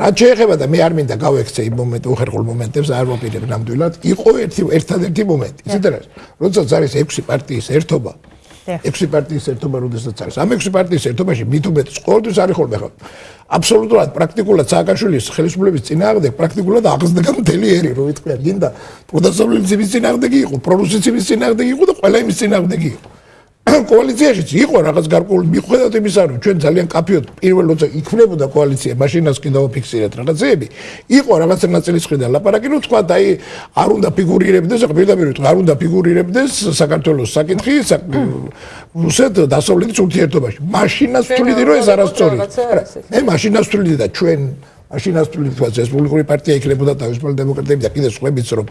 რა შეიძლება და მე არ მინდა გავექცე იმ მომენტ უხერხულ მომენტებს არ მოპირებ ნამდვილად. იყო ერთი ერთადერთი მომენტი. ისეთ რა. როდესაც არის 6 პარტიის ერთობა. 6 პარტიის ერთობა როდესაც არის. ამ 6 პარტიის ერთობაში მით უმეტეს ყოველთვის არის ხოლმე ხო. აბსოლუტურად პრაქტიკულად სააკაშვილის ხელისუფლების წინააღმდეგ პრაქტიკულად აღზრდა მთელი ერი რო ვიტყვი. გინდა პროდასავლების წინააღმდეგი იყო, პრორუსიცების წინააღმდეგი იყო და ყველა იმის წინააღმდეგი იყო. კოალიციაშიც იყო რაღაც გარკვეული მიხედავთ იმისა, რომ ჩვენ ძალიან კაფეოდ პირველ როცა იქნებოდა კოალიცია, მაშინაც კიდევ ფიქსირეთ რაღაცეები, იყო რაღაც ნაწილისხდან ლაპარაკი, რომ თქვა აი არ უნდა ფიგურირებდეს, ახლა პირდაპირ ვიტყვი, არ უნდა ფიგურირებდეს საქართველოს საკითხი რუსეთ დასავლეთის ურთიერთობაში. მაშინაც თuliდი რომ ეს არასწორია. მე მაშინაც თuliდი და ჩვენ მაშინაც თuliდი რესპუბლიკური პარტია იქნებოდა თავისუფალი დემოკრატები და კიდე სხვაებიც რომ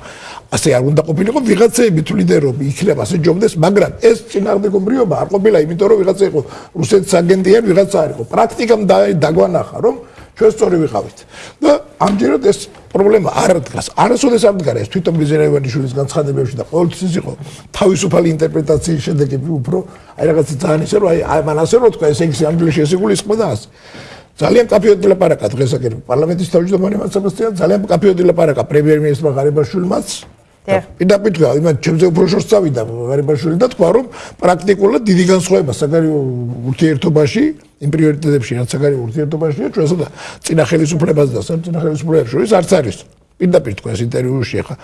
ასე არ უნდა ყოფილიყო ვიღაცები თuliდი რომ იქნება ასე ჯობდეს, მაგრამ ეს წინააღმდეგობრივობა არ ყოფილა, იმიტომ რომ ვიღაცა იყო რუსეთის აგენტი ან ვიღაცა არ იყო. პრაქტიკამ დაგვანახა რომ ჩვენ სწორი ვიყავით. და ამჯერად ეს პრობლემა არ დგას. არასოდეს არ დგარა ეს თვითონ ბიზერევანიშვილის განცხადებებში და ყოველთვის იყო თავისუფალი ინტერპრეტაციის შედეგები უფრო აი რაღაცა ძალიან ისე რომ აი მან ასე რო თქვა ესე იგი ანგლიაში ესე გულის ხო და ასე. ძალიან კაფეოდი ლაპარაკა დღეს აქ პარლამენტის თავმჯდომარემ სებასტიან ძალიან კაფეოდი ლაპარაკა პრემიერ-მინისტრმა ღარიბაშვილმაც პირდაპირ თქვა, იმან ჩემზე უფრო შორს წავიდა ღარიბაშვილი და თქვა, რომ პრაქტიკულად დიდი განსხვავება საგარეო ურთიერთობაში, იმ პრიორიტეტებში, რაც საგარეო ურთიერთობაშია, ჩვენსა და წინა ხელისუფლებას და საწინა ხელისუფლებას შორის არც არის. პირდაპირ თქვა ეს ინტერვიუში ხა.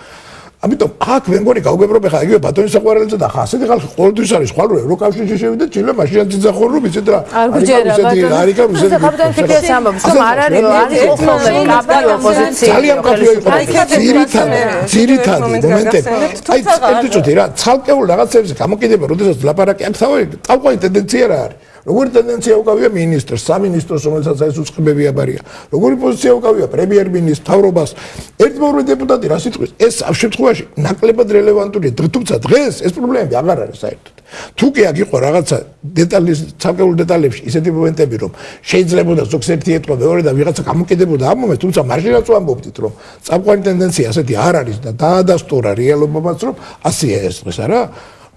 ამიტომ აქ მე მგონი გავგებრობ ხა იგივე ბატონის საყვარელიძე და ხა ასეთი ხალხი ყოველთვის არის ხვალ რო ევროკავშირში შევიდა ჩილე მაშინ ძახო რომ იცით რა არ გჯერა ბატონო არიკა რუსეთი ბატონი ფიქრებს ამბობს რომ არ არის არის ხოლმე კაბი ოპოზიცია ძალიან კაბი იყო ძირითადი ძირითადი მომენტები აი ერთი წუთი რა ცალკეულ რაღაცებზე გამოკიდება როდესაც ლაპარაკი აქ თავი წავყვანი ტენდენცია რა არის როგორი ტენდენცია უკავია მინისტრს, სამინისტროს, რომელსაც ეს უცხებები აბარია. როგორი პოზიცია უკავია პრემიერ-მინისტრს, თავრობას. ერთმორი დეპუტატი რა სიტყვის? ეს ამ შემთხვევაში ნაკლებად რელევანტურია, თუმცა დღეს ეს პრობლემები აღარ არის საერთოდ. თუ კი აქ იყო რაღაცა დეტალის, ცალკეულ დეტალებში ისეთი მომენტები, რომ შეიძლება და ზოგს ერთი ეთქვა მეორე და ვიღაცა გამოკიდებოდა ამ მომენტს, თუმცა მარჟინალს ვამბობთ, რომ წამყვანი ტენდენცია ასეთი არ არის და დაადასტურა რეალობამაც, რომ ასეა ეს დღეს არა?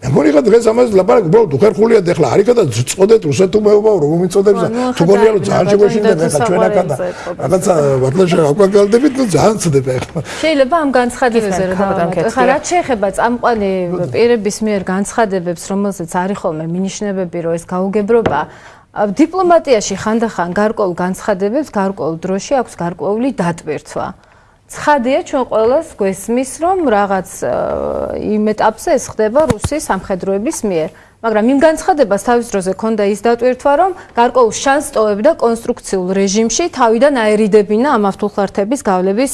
მე მგონი ხა დღეს ამას ლაპარაკი უბრალოდ უხერხულია და ახლა არიქა და წოდეთ რუსეთო მეუბა რომ მომიწოდებს თუ გონია რომ ძალიან შეგვეშინდება ხა ჩვენ აქა და რაღაცა ვატლაშა აკვაგალდებით ნუ ძალიან წდება ახლა შეიძლება ამ განცხადებებზე რა დავამატო. ხა რაც შეეხება წამყვანი პირების მიერ განცხადებებს რომელზეც არის ხოლმე მინიშნებები რომ ეს გაუგებრობა? დიპლომატიაში ხანდახან გარკვეულ განცხადებებს გარკვეულ დროში აქვს გარკვეული დატვირთვა ცხადია ჩვენ ყოველას გვესმის რომ რაღაც იმ ეტაპზე ეს ხდება რუსის სამხედროების მიერ მაგრამ იმ განცხადებას თავის დროზე ქონდა ის დატვირთვა, რომ გარკვეულ შანსს ტოვებდა კონსტრუქციულ რეჟიმში თავიდან აერიდებინა ამ ავთულხლართების გავლების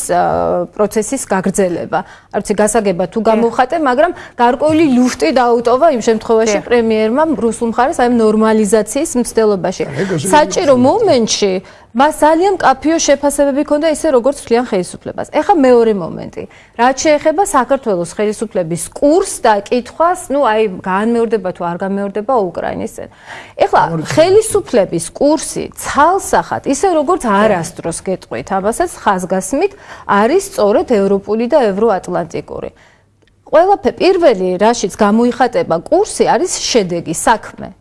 პროცესის გაგრძელება. არც გასაგება თუ გამოვხატე, მაგრამ გარკვეული ლუფტი დაუტოვა იმ შემთხვევაში პრემიერმა რუსულ მხარეს აი ნორმალიზაციის მცდელობაში. საჭირო მომენტში მას ძალიან კაფიო შეფასებები ჰქონდა ისე როგორც თლიან ხელისუფლებას. ეხა მეორე მომენტი. რაც შეეხება საქართველოს ხელისუფლების კურსს და კითხვას, ну აი განმეორდება თუ არ განმეორდება უკრაინის წინ. ეხლა ხელისუფლების კურსი ცალსახად, ისე როგორც არასდროს გეტყვით, ამასაც ხაზგასმით არის სწორედ ევროპული და ევროატლანტიკური. ყველაფერი პირველი რაშიც გამოიხატება კურსი არის შედეგი, საქმე.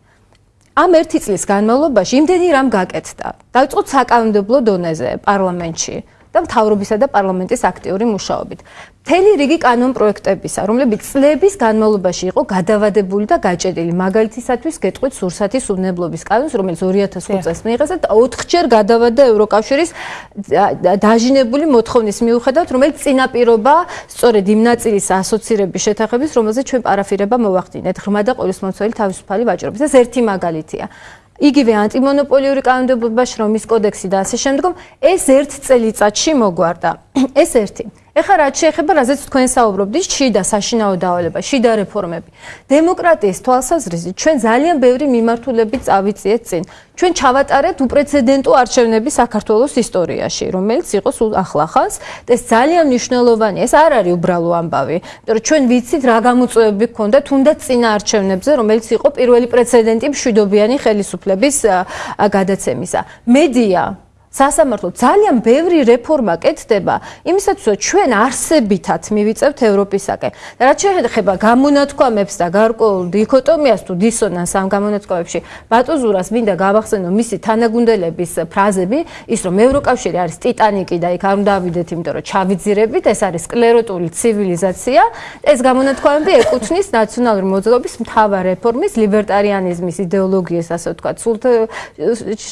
ამ ერთი წლის განმავლობაში იმდენი რამ გაკეთდა. დაიწყო საკანონმდებლო დონეზე პარლამენტში და მთავრობისა და პარლამენტის აქტიური მუშაობით. მთელი რიგი კანონ პროექტებისა, რომლებიც წლების განმავლობაში იყო გადავადებული და გაჭედილი. მაგალითისათვის გეტყვით სურსათის უნებლობის კანონს, რომელიც 2005 წელს მიიღეს და 4ჯერ გადავადა ევროკავშირის დაჟინებული მოთხოვნის მიუხედავად, რომელიც წინაპირობა სწორედ იმ ნაწილის ასოცირების შეთანხმების, რომელზეც ჩვენ პარაფირება მოვახდინეთ, ღრმა და ყოვლისმომცველი თავისუფალი ვაჭრობის. ეს ერთი მაგალითია. იგივე ანტიმონოპოლიური კანონმდებლობა, შრომის კოდექსი და ასე შემდგომ, ეს ერთ წელიწადში მოგვარდა. ეს ერთი. ეხლა რაც შეეხება რაზეც თქვენ საუბრობდით, შიდა საშინაო დავალება, შიდა რეფორმები. დემოკრატიის თვალსაზრისით ჩვენ ძალიან ბევრი მიმართულებით წავიწიეთ წინ. ჩვენ ჩავატარეთ უპრეცედენტო არჩევნები საქართველოს ისტორიაში, რომელიც იყო სულ ახლახანს ეს ძალიან მნიშვნელოვანია. ეს არ არის უბრალო ამბავი, იმიტომ რომ ჩვენ ვიცით რა გამოწვევები გქონდა თუნდაც წინა არჩევნებზე, რომელიც იყო პირველი პრეცედენტი მშვიდობიანი ხელისუფლების გადაცემისა. მედია სასამართლო ძალიან ბევრი რეფორმა კეთდება. იმისათვის რომ ჩვენ არსებითად მივიწევთ ევროპისაკენ. და რაც შეეხება გამონათქვამებს და გარკვეულ დიქოტომიას თუ დისონანს ამ გამონათქვამებში ბატოზურას მინდა გავახსენო მისი თანაგუნდელების ფრაზები. ის რომ ევროკავშირი არის ტიტანიკი და იქ არ უნდა ავიდეთ იმიტომ რომ ჩავიძირებით ეს არის სკლეროტული ცივილიზაცია. ეს გამონათქვამები ეკუთვნის ნაციონალური მოძრაობის მთავარ რეფორმის ლიბერტარიანიზმის იდეოლოგიას ასე ვთქვათ სულ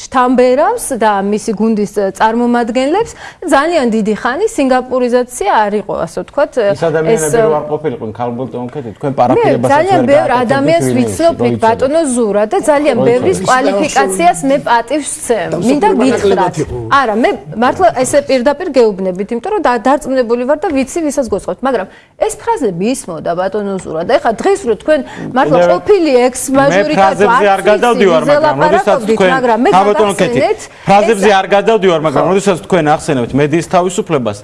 შთამბერავს და მისი გუნდის წარმომადგენლებს. ძალიან დიდი ხანი სინგაპურიზაცია არ იყო ასე ვთქვათ ეს ადამიანები რო არ ყოფილიყო ქალბოლტონკეთი თქვენ პარაფირებას ძალიან ბევრ ადამიანს ვიცნობ ბატონო ზურა და ძალიან ბევრის კვალიფიკაციას მე პატივს ვცემ მინდა გითხრათ. არა მე მართლა ესე პირდაპირ გეუბნებით იმიტომ რომ დარწმუნებული ვარ და ვიცი ვისაც გოსხოთ მაგრამ ეს ფრაზები ისმოდა ბატონო ზურა და ეხლა დღეს რო თქვენ მართლა ყოფილი ექს მაჟორიტეტი არ გადავდივარ მაგრამ როდესაც თქვენ ბატონკეთი ფრაზებზე არ გადავდივარ მაგრამ როდესაც თქვენ ახსენებთ მედიის თავისუფლებას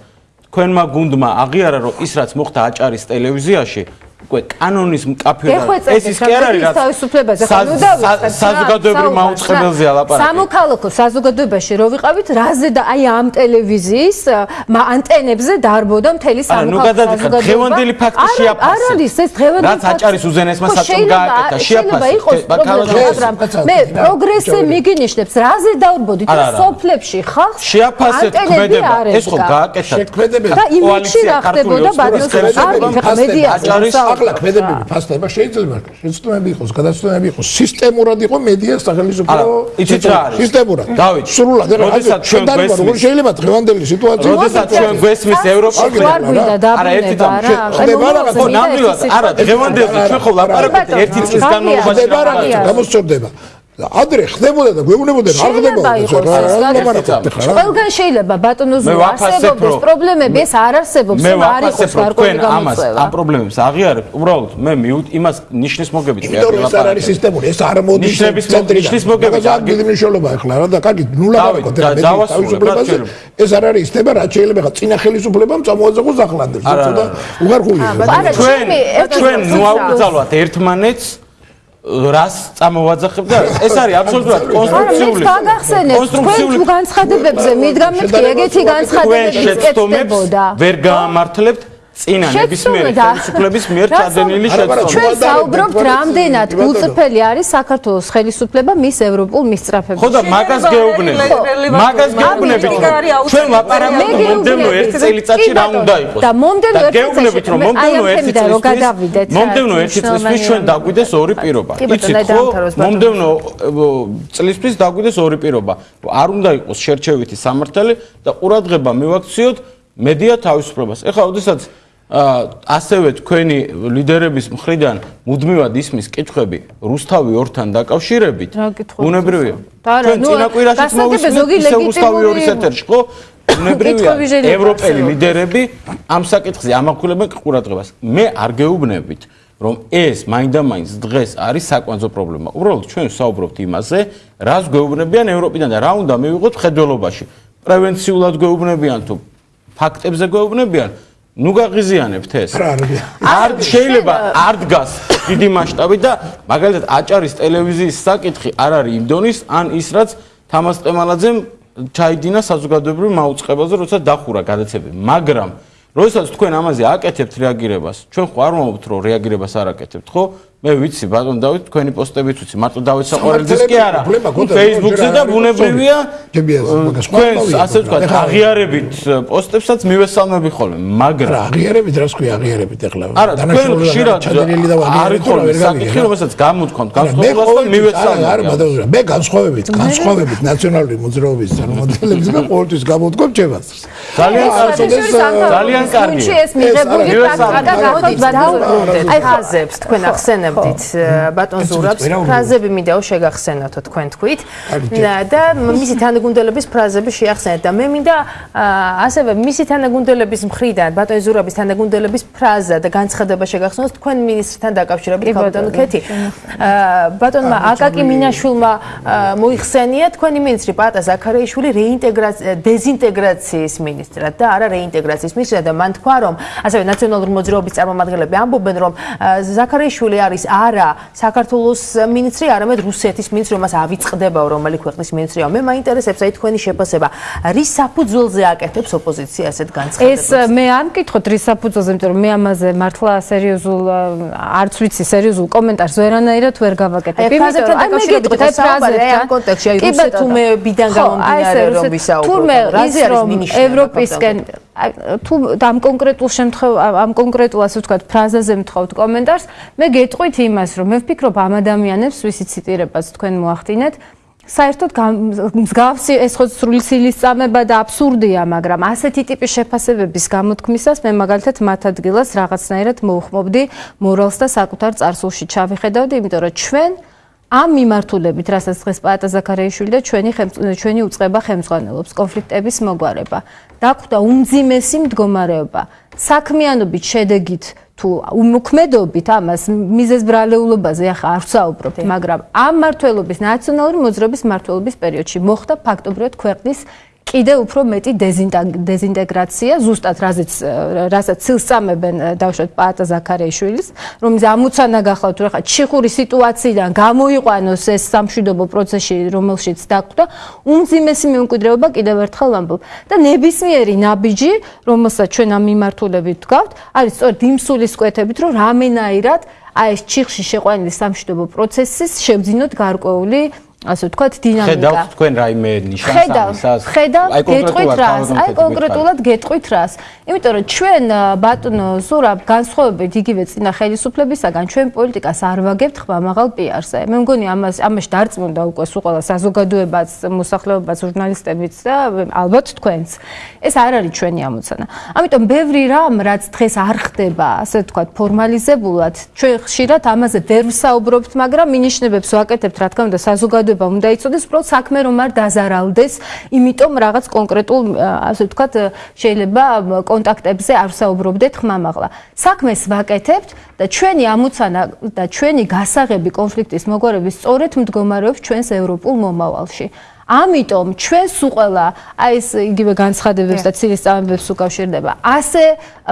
თქვენმა გუნდმა აღიარა რომ ის რაც მოხდა აჭარის ტელევიზიაში უკვე კანონის მკაფიოდ ეს ის კი არ არის რაც თავისუფლებაზე ხო ნუ დავიწყეთ საზოგადოებრივ მაუწყებელზე ალაპარაკი სამოქალაქო საზოგადოებაში რო ვიყავით რაზე და აი ამ ტელევიზიის ანტენებზე დარბოდა მთელი სამოქალაქო საზოგადოება დღევანდელი ფაქტი შეაფასე. არ არის ეს დღევანდელი რაც აჭარის უზენაესმა საწომ გააკეთა შეაფასე. მე პროგრესი მიგინიშნებს რაზე დავრბოდით სოფლებში ხალხს შეაფასე ქმედება ეს ხო გააკეთა და იმიჯი რა ხდებოდა ბატონო არ მედია აჭარის ახლა ქმედებები ფასდება შეიძლება შეცდომები იყოს გადაცდომები იყოს. სისტემურად იყო მედია სახელმწიფო იცით რა არის? სისტემურად. დავით სრულად როდესაც ჩვენ გვესმის შეიძლება დღევანდელი სიტუაცია როდესაც ჩვენ გვესმის ევროპაში არა ერთი თამა ხდება რა ხო ნამდვილად არა დღევანდელი ჩვენ ხო ლაპარაკობთ ერთი წლის განმავლობაში რა გამოსწორდება ადრე ხდებოდა და გვეუბნებოდა რა ხდებოდა ყველგან შეიძლება ბატონო ზუ არსებობს პრობლემები ეს არ არსებობს მე არ იყოს გარკვეული გამოწვევა ამ პრობლემებს აღიარებ უბრალოდ მე იმას ნიშნის მოგებით კი ეს არ არის სისტემური ეს არ მოდის ნიშნის მოგებით არ გიდი მნიშვნელობა ახლა რა და კარგი ნულა გაყოთ თავისუფლებაზე ეს არ არის სისტემა რაც შეიძლება ხა წინა ხელისუფლებამ წამოაძაღოს ახლანდებს. და უღარხულია ჩვენ ჩვენ ნუაუბძალვათ ერთმანეთს რას წამოვაძახებ და ეს არის აბსოლუტურად კონსტრუქციული კონსტრუქციული განცხადებებზე მიდგამეთ კი ეგეთი განცხადებები ეცდებოდა ვერ გაამართლებთ წინა ნებისმიერი ხელისუფლების მიერ წადენილი შეცდომა. ჩვენ საუბრობთ რამდენად გულწრფელი არის საქართველოს ხელისუფლება მის ევროპულ მისწრაფებაში. ხო და მაგას გეუბნებით. მაგას გეუბნებით. ჩვენ ლაპარაკობთ მომდენო ერთ წელიწადში რა უნდა იყოს. და მომდენო ერთ წელიწადში გეუბნებით რომ მომდენო ერთ წელიწადში მომდენო ერთ წელიწადში ჩვენ დაგვიდეს ორი პირობა. იცით ხო? მომდენო წლისთვის დაგვიდეს ორი პირობა. არ უნდა იყოს შერჩევითი სამართალი და ყურადღება მივაქციოთ მედია თავისუფლებას. ეხლა ოდესაც ასევე თქვენი ლიდერების მხრიდან მუდმივად ისმის კითხვები რუსთავი ორთან დაკავშირებით. უნებრივია. ჩვენ წინაკვირაშიც მოვისმენთ ისე რუსთავი ორის ეთერში ხო უნებრივია ევროპელი ლიდერები ამ საკითხზე ამახვილებენ ყურადღებას. მე არ გეუბნებით რომ ეს მაინდა-მაინც დღეს არის საკვანძო პრობლემა. უბრალოდ ჩვენ საუბრობთ იმაზე, რას გვეუბნებიან ევროპიდან და რა უნდა მივიღოთ ხედველობაში. პრევენციულად გვეუბნებიან თუ ფაქტებზე გვეუბნებიან, ნუ გაღიზიანებთ ეს. არ შეიძლება არ დგას დიდი მასშტაბი და მაგალითად აჭარის ტელევიზიის საკითხი არ არის იმ დონის ან ის რაც თამას ყემალაძემ ჩაიდინა საზოგადოებრივ მაუწყებელზე, როცა დახურა გადაცემები, მაგრამ როდესაც თქვენ ამაზე აკეთებთ რეაგირებას, ჩვენ ხო არ მომობთ რომ რეაგირებას არ აკეთებთ, ხო? მე ვიცი ბატონ დავით თქვენი პოსტებიც ვიცი მარტო დავით საყვარელიძის კი არა. Facebook-ზე და ბუნებრივია თქვენ ასე ვთქვათ აღიარებით პოსტებსაც მივესალმები ხოლმე მაგრამ აღიარებით რას ქვია აღიარებით ეხლა? არა თქვენ ხშირად არის ხოლმე საკითხი რომელსაც გამოთქვამთ განსხვავებას და მივესალმები არა ბატონო მე განსხვავებით განსხვავებით ნაციონალური მოძრაობის წარმომადგენლებს და ყოველთვის გამოთქვამ ჩემას ძალიან ძალიან კარგი. ეს მიღებული პრაქტიკა გახოთ ბატონო აი ხაზებს თქვენ ახსენებ ვიმეორებდით ბატონ ზურაბს. ფრაზები მინდაო შეგახსენათო თქვენ თქვით. და მისი თანაგუნდელების ფრაზები შეახსენეთ. და მე მინდა ასევე მისი თანაგუნდელების მხრიდან ბატონ ზურაბის თანაგუნდელების ფრაზა და განცხადება შეგახსენოთ. თქვენ მინისტრთან დაკავშირებით ბატონ ქეთი. ბატონმა აკაკი მინაშვილმა მოიხსენია თქვენი მინისტრი პატა ზაქარიაშვილი რეინტეგრაცია დეზინტეგრაციის მინისტრად და არა რეინტეგრაციის მინისტრად. და მან თქვა რომ ასევე ნაციონალური მოძრაობის წარმომადგენლები ამბობენ რომ ზაქარიაშვილი არის არა საქართველოს მინისტრი, არამედ რუსეთის მინისტრი, რომელსაც ავიწყდებაო, რომელი ქვეყნის მინისტრია. მე მაინტერესებს აი თქვენი შეფასება. რის საფუძველზე აკეთებს ოპოზიცია ასეთ განცხადებას? ეს მე არ მკითხოთ რის საფუძველზე, იმიტომ რომ მე ამაზე მართლა სერიოზულ არც ვიცი სერიოზულ კომენტარს ვერანაირად ვერ გავაკეთებ. იმიტომ რომ აი მე გითხოთ აი ფრაზები ამ კონტექსტში აი რუსეთუმეებიდან გამომდინარე რომ ვისაუბროთ. თურმე ის რომ ევროპისკენ თუ ამ კონკრეტულ შემთხვევაში ამ კონკრეტულ ასე ვთქვათ ფრაზაზე მთხოვთ კომენტარს, მე გეტყვით იმას, რომ მე ვფიქრობ ამ ადამიანებს, ვისი ციტირებას თქვენ მოახდინეთ, საერთოდ მსგავსი ეს ხო სრული სილის წამება და აბსურდია, მაგრამ ასეთი ტიპის შეფასებების გამოთქმისას მე მაგალითად მათ ადგილას რაღაცნაირად მოუხმობდი მორალს და საკუთარ წარსულში ჩავიხედავდი, იმიტომ რომ ჩვენ ამ მიმართულებით, რასაც დღეს პაატა ზაქარიაშვილი და ჩვენი ჩვენი უצება ხელმძღვანელობს კონფლიქტების მოგვარება, დახვდა უმძიმესი მდგომარეობა. საქმიანობით შედეგით თუ უმოქმედობით ამას მიზეს ბრალეულობაზე ახლა არ ვსაუბრობთ, მაგრამ ამ მართლობის ნაციონალური მოძრაობის მართლობის პერიოდში მოხდა ფაქტობრივად ქვეყნის კიდე უფრო მეტი დეზინტეგრაცია ზუსტად რაზეც რასაც ცილსწამებენ დავშვათ პაატა ზაქარიაშვილის რომელიც ამოცანა გახლავთ რომ ხა ჩიხური სიტუაციიდან გამოიყვანოს ეს სამშვიდობო პროცესი რომელშიც დაგვდა უმძიმესი მემკვიდრეობა კიდევ ერთხელ ვამბობ. და ნებისმიერი ნაბიჯი რომელსაც ჩვენ ამ მიმართულებით ვდგავთ არის სწორედ იმ სულის კვეთებით რომ რამენაირად აი ეს ჩიხში შეყვანილი სამშვიდობო პროცესის შევძინოთ გარკვეული ასე ვთქვათ, დინამიკა. ხედავთ თქვენ რაიმე ნიშანს? ხედავ, გეტყვით რას? აი კონკრეტულად გეტყვით რას? იმიტომ რომ ჩვენ ბატონო ზურაბ განსხვავებით იგივე წინა ხელისუფლებისაგან ჩვენ პოლიტიკას არ ვაგებთ ხმამაღალ პიარზე. მე მგონი ამას ამაში დარწმუნდა უკვე სულ ყველა საზოგადოებაც, მოსახლეობაც, ჟურნალისტებიც და ალბათ თქვენც. ეს არ არის ჩვენი ამოცანა. ამიტომ ბევრი რამ რაც დღეს არ ხდება, ასე ვთქვათ, ფორმალიზებულად, ჩვენ ხშირად ამაზე ვერ ვსაუბრობთ, მაგრამ მინიშნებებს ვაკეთებთ, რა თქმა უნდა, საზოგადოება ხდება, უნდა იცოდეს, უბრალოდ საქმე რომ არ დაზარალდეს, იმიტომ რაღაც კონკრეტულ, ასე ვთქვათ, შეიძლება კონტაქტებზე არ საუბრობდეთ ხმამაღლა. საქმეს ვაკეთებთ და ჩვენი ამოცანა და ჩვენი გასაღები კონფლიქტის მოგვარების სწორედ მდგომარეობს ჩვენს ევროპულ მომავალში. ამიტომ ჩვენ სუყელა აი ეს იგივე განცხადებებს და ცილის წამებებს უკავშირდება. ასე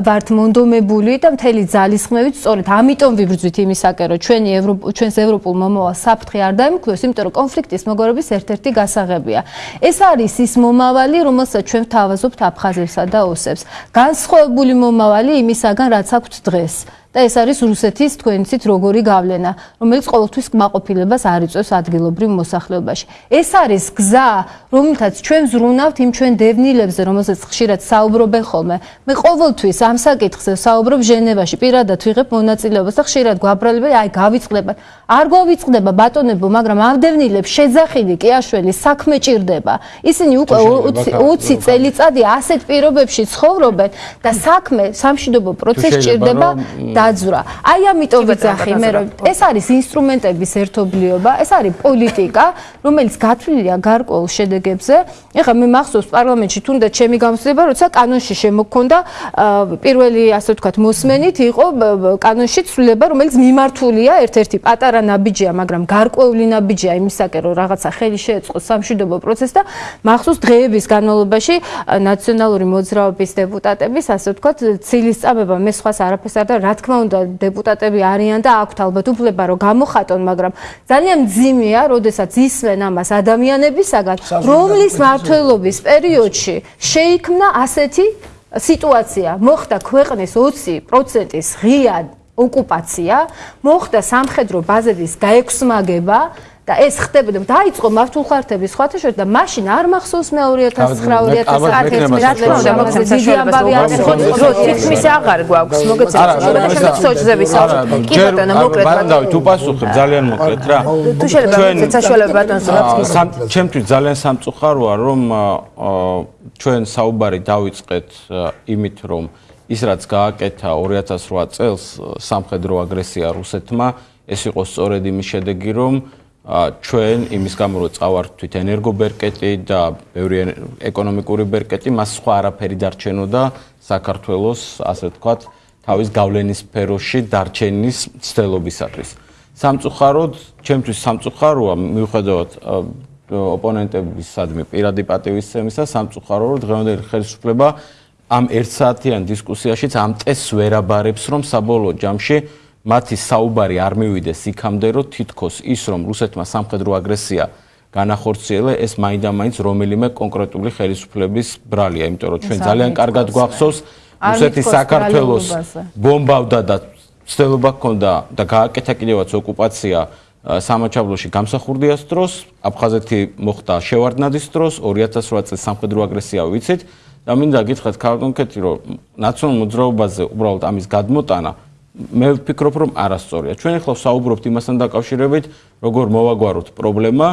ვართ მონდომებული და მთელი ძალისხმევით სწორედ ამიტომ ვიბრძვით იმისაკენ რომ ჩვენი ჩვენს ევროპულ მომავალ საფრთხე არ დაემკვიდროს, იმიტომ რომ კონფლიქტის მოგორების ერთ-ერთი გასაღებია. ეს არის ის მომავალი, რომელსაც ჩვენ თავაზობთ აფხაზებსა და ოსებს. განსხვავებული მომავალი იმისაგან რაც აქვთ დღეს. და ეს არის რუსეთის თქვენიცით როგორი გავლენა, რომელიც ყოველთვის კმაყოფილებას არ იწვევს ადგილობრივ მოსახლეობაში. ეს არის გზა, რომელთაც ჩვენ ზრუნავთ იმ ჩვენ დევნილებზე, რომელსაც ხშირად საუბრობენ ხოლმე. მე ყოველთვის ამ საკითხზე საუბრობ ჟენევაში, პირადად ვიღებ მონაწილეობას და ხშირად გვაბრალებ, აი გავიწყდება. არ გვავიწყდება ბატონებო, მაგრამ ამ დევნილებს შეძახილი კი აშველი საქმე ჭირდება. ისინი უკვე 20 წელიწადი ასეთ პირობებში ცხოვრობენ და საქმე სამშვიდობო პროცესი ჭირდება და დაძვრა. აი ამიტომ ვიძახი მე რომ ეს არის ინსტრუმენტების ერთობლიობა, ეს არის პოლიტიკა, რომელიც გათვლილია გარკვეულ შედეგებზე. ეხლა მე მახსოვს პარლამენტში თუნდაც ჩემი გამოცდილება, როცა კანონში შემოქონდა პირველი ასე ვთქვათ მოსმენით იყო კანონში ცვლილება, რომელიც მიმართულია ერთ-ერთი პატარა ნაბიჯია, მაგრამ გარკვეული ნაბიჯია იმისაკენ რომ რაღაცა ხელი შეეწყოს სამშვიდობო პროცესს და მახსოვს დღეების განმავლობაში ნაციონალური მოძრაობის დეპუტატების ასე ვთქვათ ცილის წამება მე სხვას არაფერს არ და რა თქმა თქმა უნდა დეპუტატები არიან და აქვთ ალბათ უფლება რომ გამოხატონ, მაგრამ ძალიან ძიმეა, როდესაც ისვენ ამას ადამიანებისაგან, რომლის მართლობის პერიოდში შეიქმნა ასეთი სიტუაცია. მოხდა ქვეყნის 20%-ის ღია ოკუპაცია, მოხდა სამხედრო ბაზების გაექვსმაგება და ეს ხდებოდა დაიწყო მართულ ხართების სხვათა შორის და მაშინ არ მახსოვს მე 2009-2011 რა თქმა უნდა მოხდა დიდი ამბავი არის ხო რომ თითქმის აღარ გვაქვს მოგეცემთ შეგეცემთ სოჭზე ვისაუბროთ კი ბატონო მოკლედ ბატონო. თუ პასუხებ ძალიან მოკლედ რა. თუ შეიძლება საშუალება ბატონს ჩემთვის ძალიან სამწუხაროა რომ ჩვენ საუბარი დავიწყეთ იმით რომ ის რაც გააკეთა 2008 წელს სამხედრო აგრესია რუსეთმა ეს იყო სწორედ იმის შედეგი რომ ჩვენ იმის გამო რომ წავართვით ენერგობერკეტი და ბევრი ეკონომიკური ბერკეტი, მას სხვა არაფერი დარჩენოდა საქართველოს, ასე ვთქვათ, თავის გავლენის სფეროში დარჩენის ცდელობისათვის. სამწუხაროდ, ჩემთვის სამწუხაროა მიუხედავად ოპონენტების სადმე პირადი პატივისცემისა, სამწუხარო რომ დღევანდელი ხელისუფლება ამ ერთსაათიან დისკუსიაშიც ამ წესს ვერ აბარებს, რომ საბოლოო ჯამში მათი საუბარი არ მივიდეს იქამდე, რომ თითქოს ის, რომ რუსეთმა სამხედრო აგრესია განახორციელა, ეს მაინდა-მაინც რომელიმე კონკრეტული ხელისუფლების ბრალია, იმიტომ რომ ჩვენ ძალიან კარგად გვახსოვს რუსეთი საქართველოს ბომბავდა და ცდილობა ჰქონდა და გააკეთა კიდევაც ოკუპაცია სამაჩაბლოში გამსახურდიას დროს, აფხაზეთი მოხდა შევარდნადის დროს, 2008 წელს სამხედრო აგრესია ვიცით? და მინდა გითხრათ კონკრეტულად, რომ ნაციონალურ მოძრაობაზე უბრალოდ ამის გადმოტანა მე ვფიქრობ რომ არასწორია. ჩვენ ახლა საუბრობთ იმასთან დაკავშირებით, როგორ მოვაგვაროთ პრობლემა,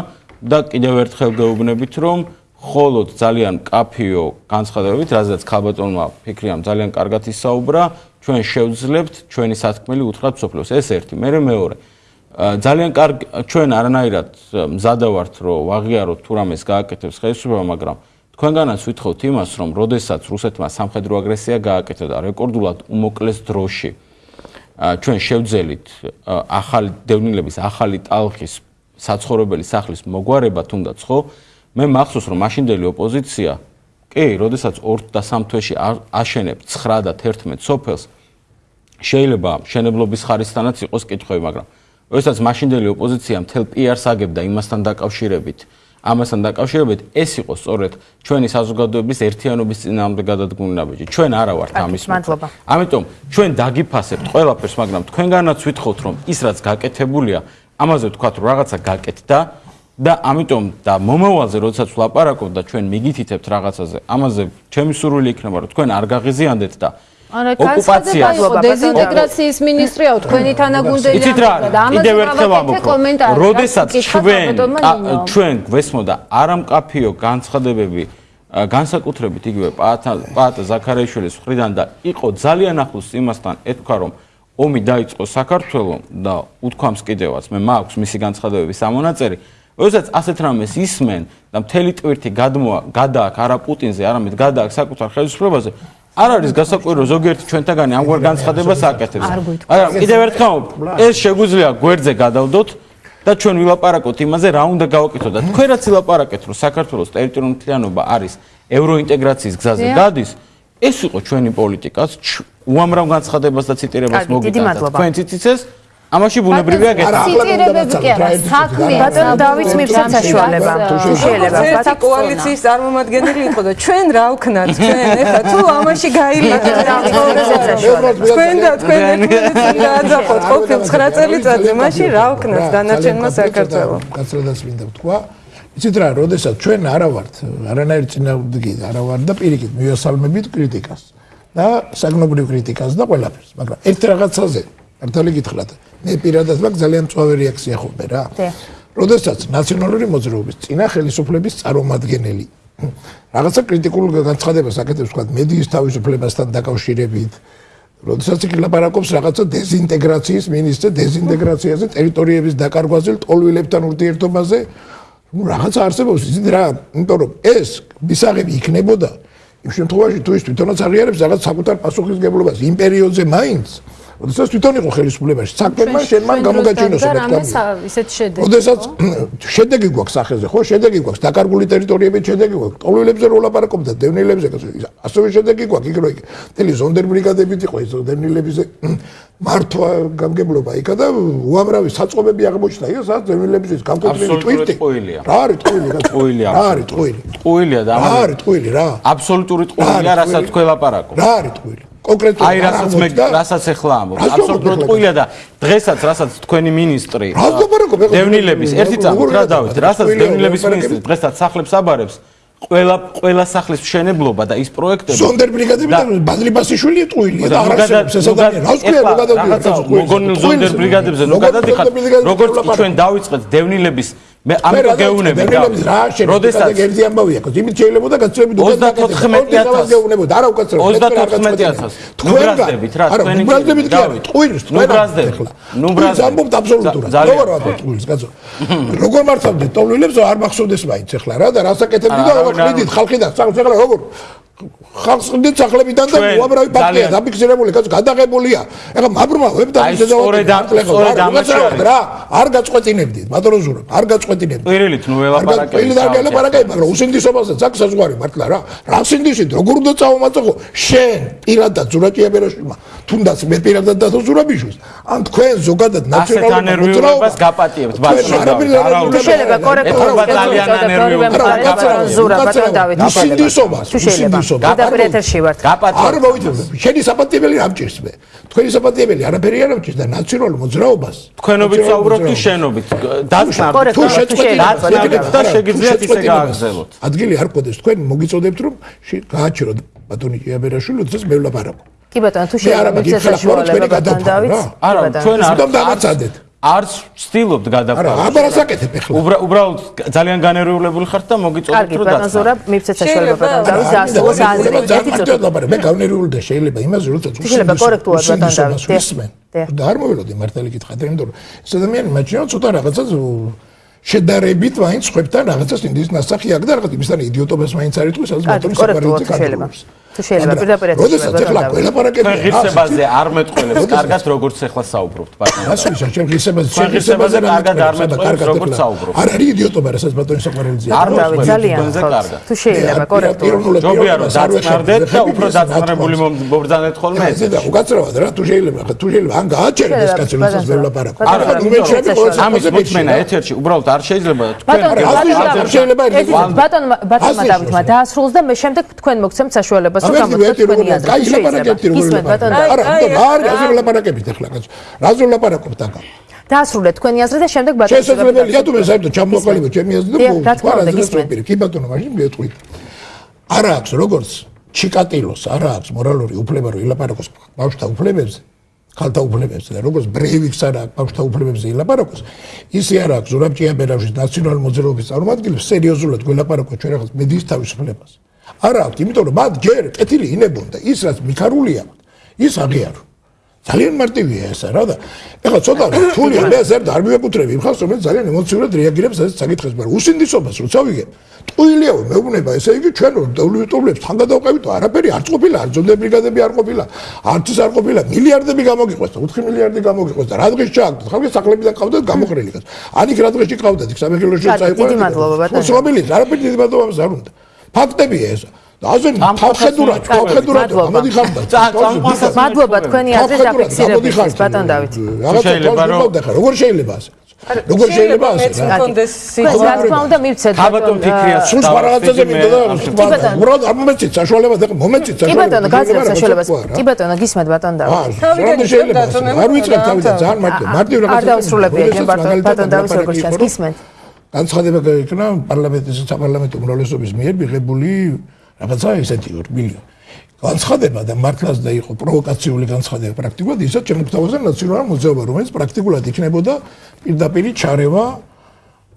და კიდევ ერთხელ გეუბნებით, რომ ხოლოდ ძალიან კაფიო განცხადებებით, რადგან ხალბატონმა ფიქრიამ ძალიან კარგად ისაუბრა, ჩვენ შევძლებთ ჩვენი სათქმელი უთხრათ სოფლოს. ეს ერთი, მე მეორე. ძალიან კარგ ჩვენ არანაირად მზადავართ, რომ ვაღიაროთ თუ რამეს გააკეთებს ხელისუფლება, მაგრამ თქვენგანაც ვითხოვთ იმას, რომ როდესაც რუსეთმა სამხედრო აგრესია გააკეთა და რეკორდულად უმოკლეს დროში ჩვენ შევძელით ახალი დევნილების ახალი ტალღის საცხოვრებელი სახლის მოგვარება თუნდაც ხო? მე მახსოვს რომ მაშინდელი ოპოზიცია კი, როდესაც 2 და 3 თვეში აშენებ 9 და 11 სოფელს შეიძლება შენებლობის ხარისთანაც იყოს კითხვები, მაგრამ როდესაც მაშინდელი ოპოზიცია მთელ პიარს აგებდა იმასთან დაკავშირებით, ამასთან დაკავშირებით ეს იყო სწორედ ჩვენი საზოგადოების ერთიანობის წინააღმდეგ გადადგმული ნაბიჯი. ჩვენ არა ვართ ამის მადლობა. ამიტომ ჩვენ დაგიფასებთ ყველაფერს, მაგრამ თქვენგანაც ვითხოვთ რომ ის რაც გაკეთებულია, ამაზე ვთქვათ რომ რაღაცა გაკეთდა და ამიტომ და მომავალზე როდესაც ვლაპარაკობ და ჩვენ მიგითითებთ რაღაცაზე, ამაზე ჩემი სურვილი იქნება რომ თქვენ არ გაღიზიანდეთ და არა, ოკუპაცია დეზინტეგრაციის მინისტრია თქვენი თანაგუნდელი რა კიდევ ერთხელ ამბობ როდესაც ჩვენ ჩვენ გვესმოდა არამკაფიო განცხადებები განსაკუთრებით იგივე პაატა ზაქარიაშვილის მხრიდან და იყო ძალიან ახლოს იმასთან ეთქვა რომ ომი დაიწყო საქართველოს და უთქვამს კიდევაც. მე მაქვს მისი განცხადებების ამონაწერი როდესაც ასეთ რამეს ისმენ და მთელი ტვირთი გადმოა გადააქ არა პუტინზე არამედ გადააქ საკუთარ ხელისუფლებაზე არ არის გასაკვირო ზოგიერთი ჩვენთაგანი ამგვარ განცხადებას აკეთებს. მაგრამ კიდევ ერთხელ ეს შეგვიძლია გვერდზე გადავდოთ და ჩვენ ვილაპარაკოთ იმაზე რა უნდა გავაკეთოთ. და თქვენ რაც ვილაპარაკეთ რომ საქართველოს ტერიტორიული მთლიანობა არის ევროინტეგრაციის გზაზე გადის ეს იყო ჩვენი პოლიტიკაც უამრავ განცხადებას და ციტირებას მოგიტანთ თქვენ ციციცეს ამაში ბუნებრივია გეტყვი. ციტირებები კი არა, საქმე ბატონ დავით მივცეთ საშუალება. თუ შეიძლება, ბატონ კოალიციის წარმომადგენელი იყო და ჩვენ რა ვქნათ ჩვენ ეხლა თუ ამაში გაილეჭა თქვენ და თქვენ ერთმანეთს გააძახოთ ყოფილ 9 წელიწადზე, მაშინ რა ვქნათ დანარჩენმა საქართველოს. კაცრადაც მინდა ვთქვა. იცით რა, როდესაც ჩვენ არა ვართ, არანაირ წინააღმდეგი არა ვართ და პირიქით მივესალმებით კრიტიკას და საგნობრივ კრიტიკას და ყველაფერს, მაგრამ ერთ რაღაცაზე მართალი გითხრათ, მე პირადად მაგ ძალიან წვავე რეაქცია ხომ რა. როდესაც ნაციონალური მოძრაობის წინა ხელისუფლების წარმომადგენელი რაღაცა კრიტიკულ განცხადებას აკეთებს, თქვა მედიის თავისუფლებასთან დაკავშირებით, როდესაც იქ ლაპარაკობს რაღაცა დეზინტეგრაციის მინისტრზე, დეზინტეგრაციაზე, ტერიტორიების დაკარგვაზე, ტოლვილებთან ურთიერთობაზე, ну რაღაცა არსებობს, იცით რა, იმიტომ რომ ეს მისაღები იქნებოდა იმ შემთხვევაში თუ ის თვითონაც აღიარებს რაღაც საკუთარ პასუხისგებლობას. იმ პერიოდზე მაინც როდესაც თვითონ იყო ხელისუფლებაში, საქმემა შენ მან გამოგაჩინოს და რამეს ისეთ შედეგი. როდესაც შედეგი გვაქვს სახეზე, ხო, შედეგი გვაქვს, დაკარგული ტერიტორიების შედეგი გვაქვს, ტოლვილებზე რო ლაპარაკობ და დევნილებზე, ასევე შედეგი გვაქვს, იქ რო იქ თელი ზონდერ ბრიგადებით იყო ეს დევნილების მართვა გამგებლობა იქა და უამრავი საწყობები აღმოჩნდა, ის სადაც დევნილების გამკუთვნილი ტვირთი. რა არის ტყუილი? ტყუილი რა არის ტყუილი? ტყუილია და რა არის ტყუილი რა? აბსოლუტური ტყუილია, რასაც თქვენ ლაპარაკობ. რა არის ტყუილი? კონკრეტულად აი რასაც მე რასაც ეხლა ამბობ. აბსოლუტურად ყוילა და დღესაც რასაც თქვენი მინისტრი დევნილების ერთი წამით რა დავით რასაც დევნილების მინისტრი დღესაც სახლებს აბარებს ყველა ყველა სახლის მშენებლობა და ის პროექტები ზონდერბრიგადები ბადლიბასიშვილი ტყუილია და აღარ შესაძლოა რა ვთქვია რა გადავდივართ ზონდერბრიგადებზე ნუ გადადიხართ როგორც ჩვენ დავიწყეთ დევნილების მე ამიტომ გეუნები და როდესაც ერთი ამბავია, იმით შეიძლება გაცნობი უკვე 34000 გეუნებოდა, არა უკაცრავ 34000 ნუ ბრაზდებით რა თქვენი ნუ ბრაზდებით კი არა, ტყუილს ნუ ბრაზდებით ნუ ბრაზდებით. ამბობთ აბსოლუტურად. როგორ ვარ ტყუილს კაცო. როგორ მართავდით ტოლვილებს არ მახსოვდეს მაინც ახლა რა და რასაკეთებდი და როგორ ხედით ხალხიდან სახლს ახლა როგორ ხალხს ხდით სახლებიდან და უამრავი ფაქტია დაფიქსირებული კაცო გადაღებულია. ეხლა მაბრმა ვებდა ისე დავაწყო რა? არ გაწყვეტინებდით ბატონო ზურო არ გაწყვეტინებდით პირილით ნუ ელაპარაკე პირილით არ ელაპარაკე მაგრამ უსინდისობასაც აქ საზღვარი მართლა რა. რა სინდისი როგორ უნდა წავმაწო შენ პირადად ზურაჭიაბერაშვილმა თუნდაც მე პირადად და ზურაბიშვილს ან თქვენ ზოგადად ნაციონალურ მოძრაობას გაპატიებთ ბატონო შეიძლება კორექტულად ძალიან ანერვიულობა ზურა ბატონო დავით უსინდისობას უსინდისობას გასაუბრობ. გადაბრეთერში ვართ. არ მოვიძებდი. შენი საპატიებელი არ მჭირს მე. თქვენი საპატიებელი არაფერი არ მჭირს და ნაციონალურ მოძრაობას. თქვენობით საუბრობთ თუ შენობით? დაწნარ თუ შეწყვეტილ და შეგიძლიათ ისე გააგზელოთ. ადგილი არ გქონდეს თქვენ მოგიწოდებთ რომ გააჩეროთ ბატონი ჭიაბერაშვილი თუნდაც მევლაპარაკო. კი ბატონო თუ შეიძლება მიწესაშუალება ბატონ დავით. არა ჩვენ არ დავაცადეთ. არც ვცდილობთ გადაფაროს. არა, აბა რასაკეთებ ახლა? უბრალოდ ძალიან განერვიულებული ხართ და მოგიწოდეთ კარგი, რომ ბატონ ზურაბ, მივცეთ საშუალება ბატონ დავით დაასრულოს აზრი. ერთი წუთი. მე განერვიული და შეიძლება იმაზე როცა შეიძლება კორექტულად ბატონ დავით. და არ მოველოდი მართალი კითხეთ, იმიტომ რომ ეს ადამიანი მაჩვენო ცოტა რაღაცა შედარებით მაინც ხვებთან რაღაცას ინდის ნასახი აქვს და რაღაც იმისთან იდიოტობას მაინც არ იტყვის, სადაც ბატონი საყარელი შეიძლება. თუ შეიძლება პირდაპირ ეს როდესაც ახლა ყველაპარაკები ღირსებაზე არ მეტყველებს კარგად როგორც ახლა საუბრობთ ბატონო. ასე შეიძლება ღირსებაზე ღირსებაზე კარგად არ მეტყველებს როგორც საუბრობთ. არ არის იდიოტობა, რასაც ბატონი საყარელი ზია. არ დავით ძალიან კარგად. თუ შეიძლება კორექტულად. ჯობია რომ დაწყნარდეთ და უფრო დაწყნარებული მომბრძანეთ ხოლმე ეს. და უკაცრავად რა თუ შეიძლება თუ შეიძლება ან გააჩერდეს ეს კაცი რასაც ვერ ვლაპარაკობ. არა ამის მოწმენა ეთერში უბრალოდ არ შეიძლება თქვენ არ შეიძლება ბატონ ბატონმა დავითმა დაასრულოს და მე შემდეგ თქვენ მოგცემთ საშუალებას რომ გამოცხადოთ თქვენი აზრი. აი ლაპარაკებთ რომ ისმენთ ბატონ და არა, არა, ასე ლაპარაკებთ ახლა კაცო. რაზე ლაპარაკობთ აკა? დაასრულეთ თქვენი აზრი და შემდეგ ბატონო შესაძლებელია თუ მე საერთოდ ჩამოყალიბო ჩემი აზრი და მოუწყვეტ. კი ბატონო, მაშინ მიეტყვით. არა აქვს როგორც ჩიკატილოს, არა აქვს მორალური უფლება რომ ილაპარაკოს ბავშვთა უფლებებზე. ხალთა უფლებებზე და როგორც ბრეივიქს არა ბავშვთა უფლებებზე ილაპარაკოს, ისე არა აქვს ზურაბ ჭიაბერაშვილის ნაციონალური მოძრაობის წარმომადგენლებს სერიოზულად გველაპარაკოს ჩვენ რაღაც მედიის თავისუფლებას. არა აქვს, იმიტომ რომ მათ ჯერ კეთილი ინებონ და ის რაც მიქარულია, ის აღიარო. ძალიან მარტივია ეს რა და ეხლა ცოტა რთულია მე ზერ არ მივეკუთრები იმ ხალხს რომელიც ძალიან ემოციურად რეაგირებს ეს საკითხებს მაგრამ უსინდისობას როცა ვიგებ ტყუილია მეუბნება ესე იგი ჩვენ დოვლიტობლებს თან გადავყევით არაფერი არ ყოფილა არ ძონდე ბრიგადები არ ყოფილა არც ის არ ყოფილა მილიარდები გამოგიყვეს 4 მილიარდი გამოგიყვეს და რა დღეს ჩააგდოთ ხალხი საკლებიდან ყავდათ გამოყრილი კაც ანიქ რა დღეს ჩიყავდათ იქ სამეგრელოში წაიყვანეთ დიდი მადლობა ბატონო. სულაბილი არაფერი დიდი მადლობა არ უნდა ფაქტებია ეს. აზენ თავხედურად თავხედურად მოდი ხარ და მადლობა თქვენი აზრის დაფიქსირებისთვის. ბატონ დავით. შეიძლება რომ როგორ შეიძლება ასე როგორ შეიძლება ასე რა თქმა უნდა მივცეთ ბატონ ფიქრია სულ რაღაცაზე მინდა უბრალოდ არ მომეცით საშუალებას ეხა მომეცით საშუალებას კი ბატონო გაზრდა საშუალებას. კი ბატონო გისმენთ ბატონ დავით. თავიდან შეიძლება არ ვიცით თავიდან ძალიან მარტივ მარტივ რაღაცა არ დავსრულებია ბატონ დავით როგორც ჩანს. გისმენთ განცხადება გაიქნა პარლამენტის საპარლამენტო უმრავლესობის მიერ მიღებული რაღაცა ესეთი 2 მილიონი. განცხადება და მართლაც და იყო პროვოკაციული განცხადება პრაქტიკულად ისაც შემოგთავაზა ნაციონალური მოძრაობა რომელიც პრაქტიკულად იქნებოდა პირდაპირ ჩარევა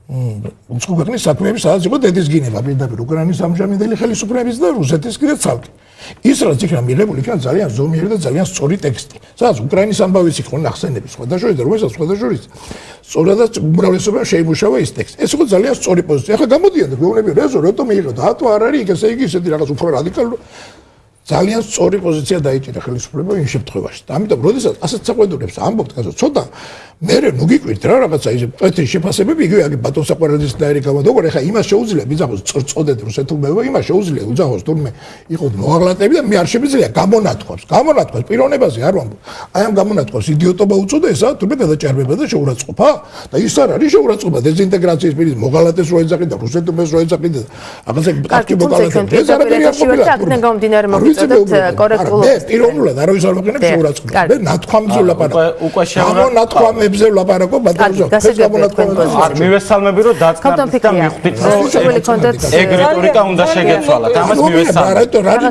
უცხო ქვეყნის საქმეების სადაც იყო დედის გინება პირდაპირ უკრაინის ამჟამინდელი ხელისუფლების და რუსეთის კიდე ცალკე. ის რაც იქნა მიღებული იქნა ძალიან ზომიერი და ძალიან სწორი ტექსტი. სადაც უკრაინის ამბავიც იყო ნახსენები სხვა შორის და რომელსაც სხვა შორის სწორადაც უმრავლესობა შეიმუშავა ის ტექსტი. ეს იყო ძალიან სწორი პოზიცია. ახლა გამოდიან და გვეუბნები რეზო რატომ მიიღო და ატო არ არის ესე იგი ისეთი რაღაც უფრო რადიკალური ძალიან სწორი პოზიცია დაიჭირა ხელისუფლება იმ შემთხვევაში. და ამიტომ, როდესაც ასეთ საყვედურებს ამბობთ, კაცო, ცოტა მე ნუ გიკვირთ რა რაღაცა ის პოეტის შეფასებები იგივე აგ ბატონ საყვარელის დაერი გამოდოგორ ეხა იმას შეუძლია მიზახოს წწოდეთ რუსეთულმეობა იმას შეუძლია უძახოს თურმე იყო მოაღლატები და მე არ შემიძლია გამონათქვას გამონათქვას პიროვნებაზე არ ვამბობ. აი ამ გამონათქვას იდიოტობა უწოდა ესა თურმე გადაჭარბება და შეურაცხყოფა. და ის არ არის შეურაცხყოფა დეზინტეგრაციის პირის მოღალატეს რო ეძახი და რუსეთულმეს რო ეძახი და აღაზე კარგი მოღალატე ეს არაფერი არ ყოფილა აქედან გამომდინარე მოგიწოდეთ კორექტულად მე პიროვნულად არავის არ ვაყენებ შეურაცხყოფა. მე ნათქვამზე ვლაპარაკობ უკვე შეურაცხყოფა თემებზე ვლაპარაკობ ბატონო ეს გამონათქვამები არ მივესალმები რომ დაწყნარდით და მიხვდით რომ ეგ რიტორიკა უნდა შეგეცვალათ ამას მივესალმებ. რა რა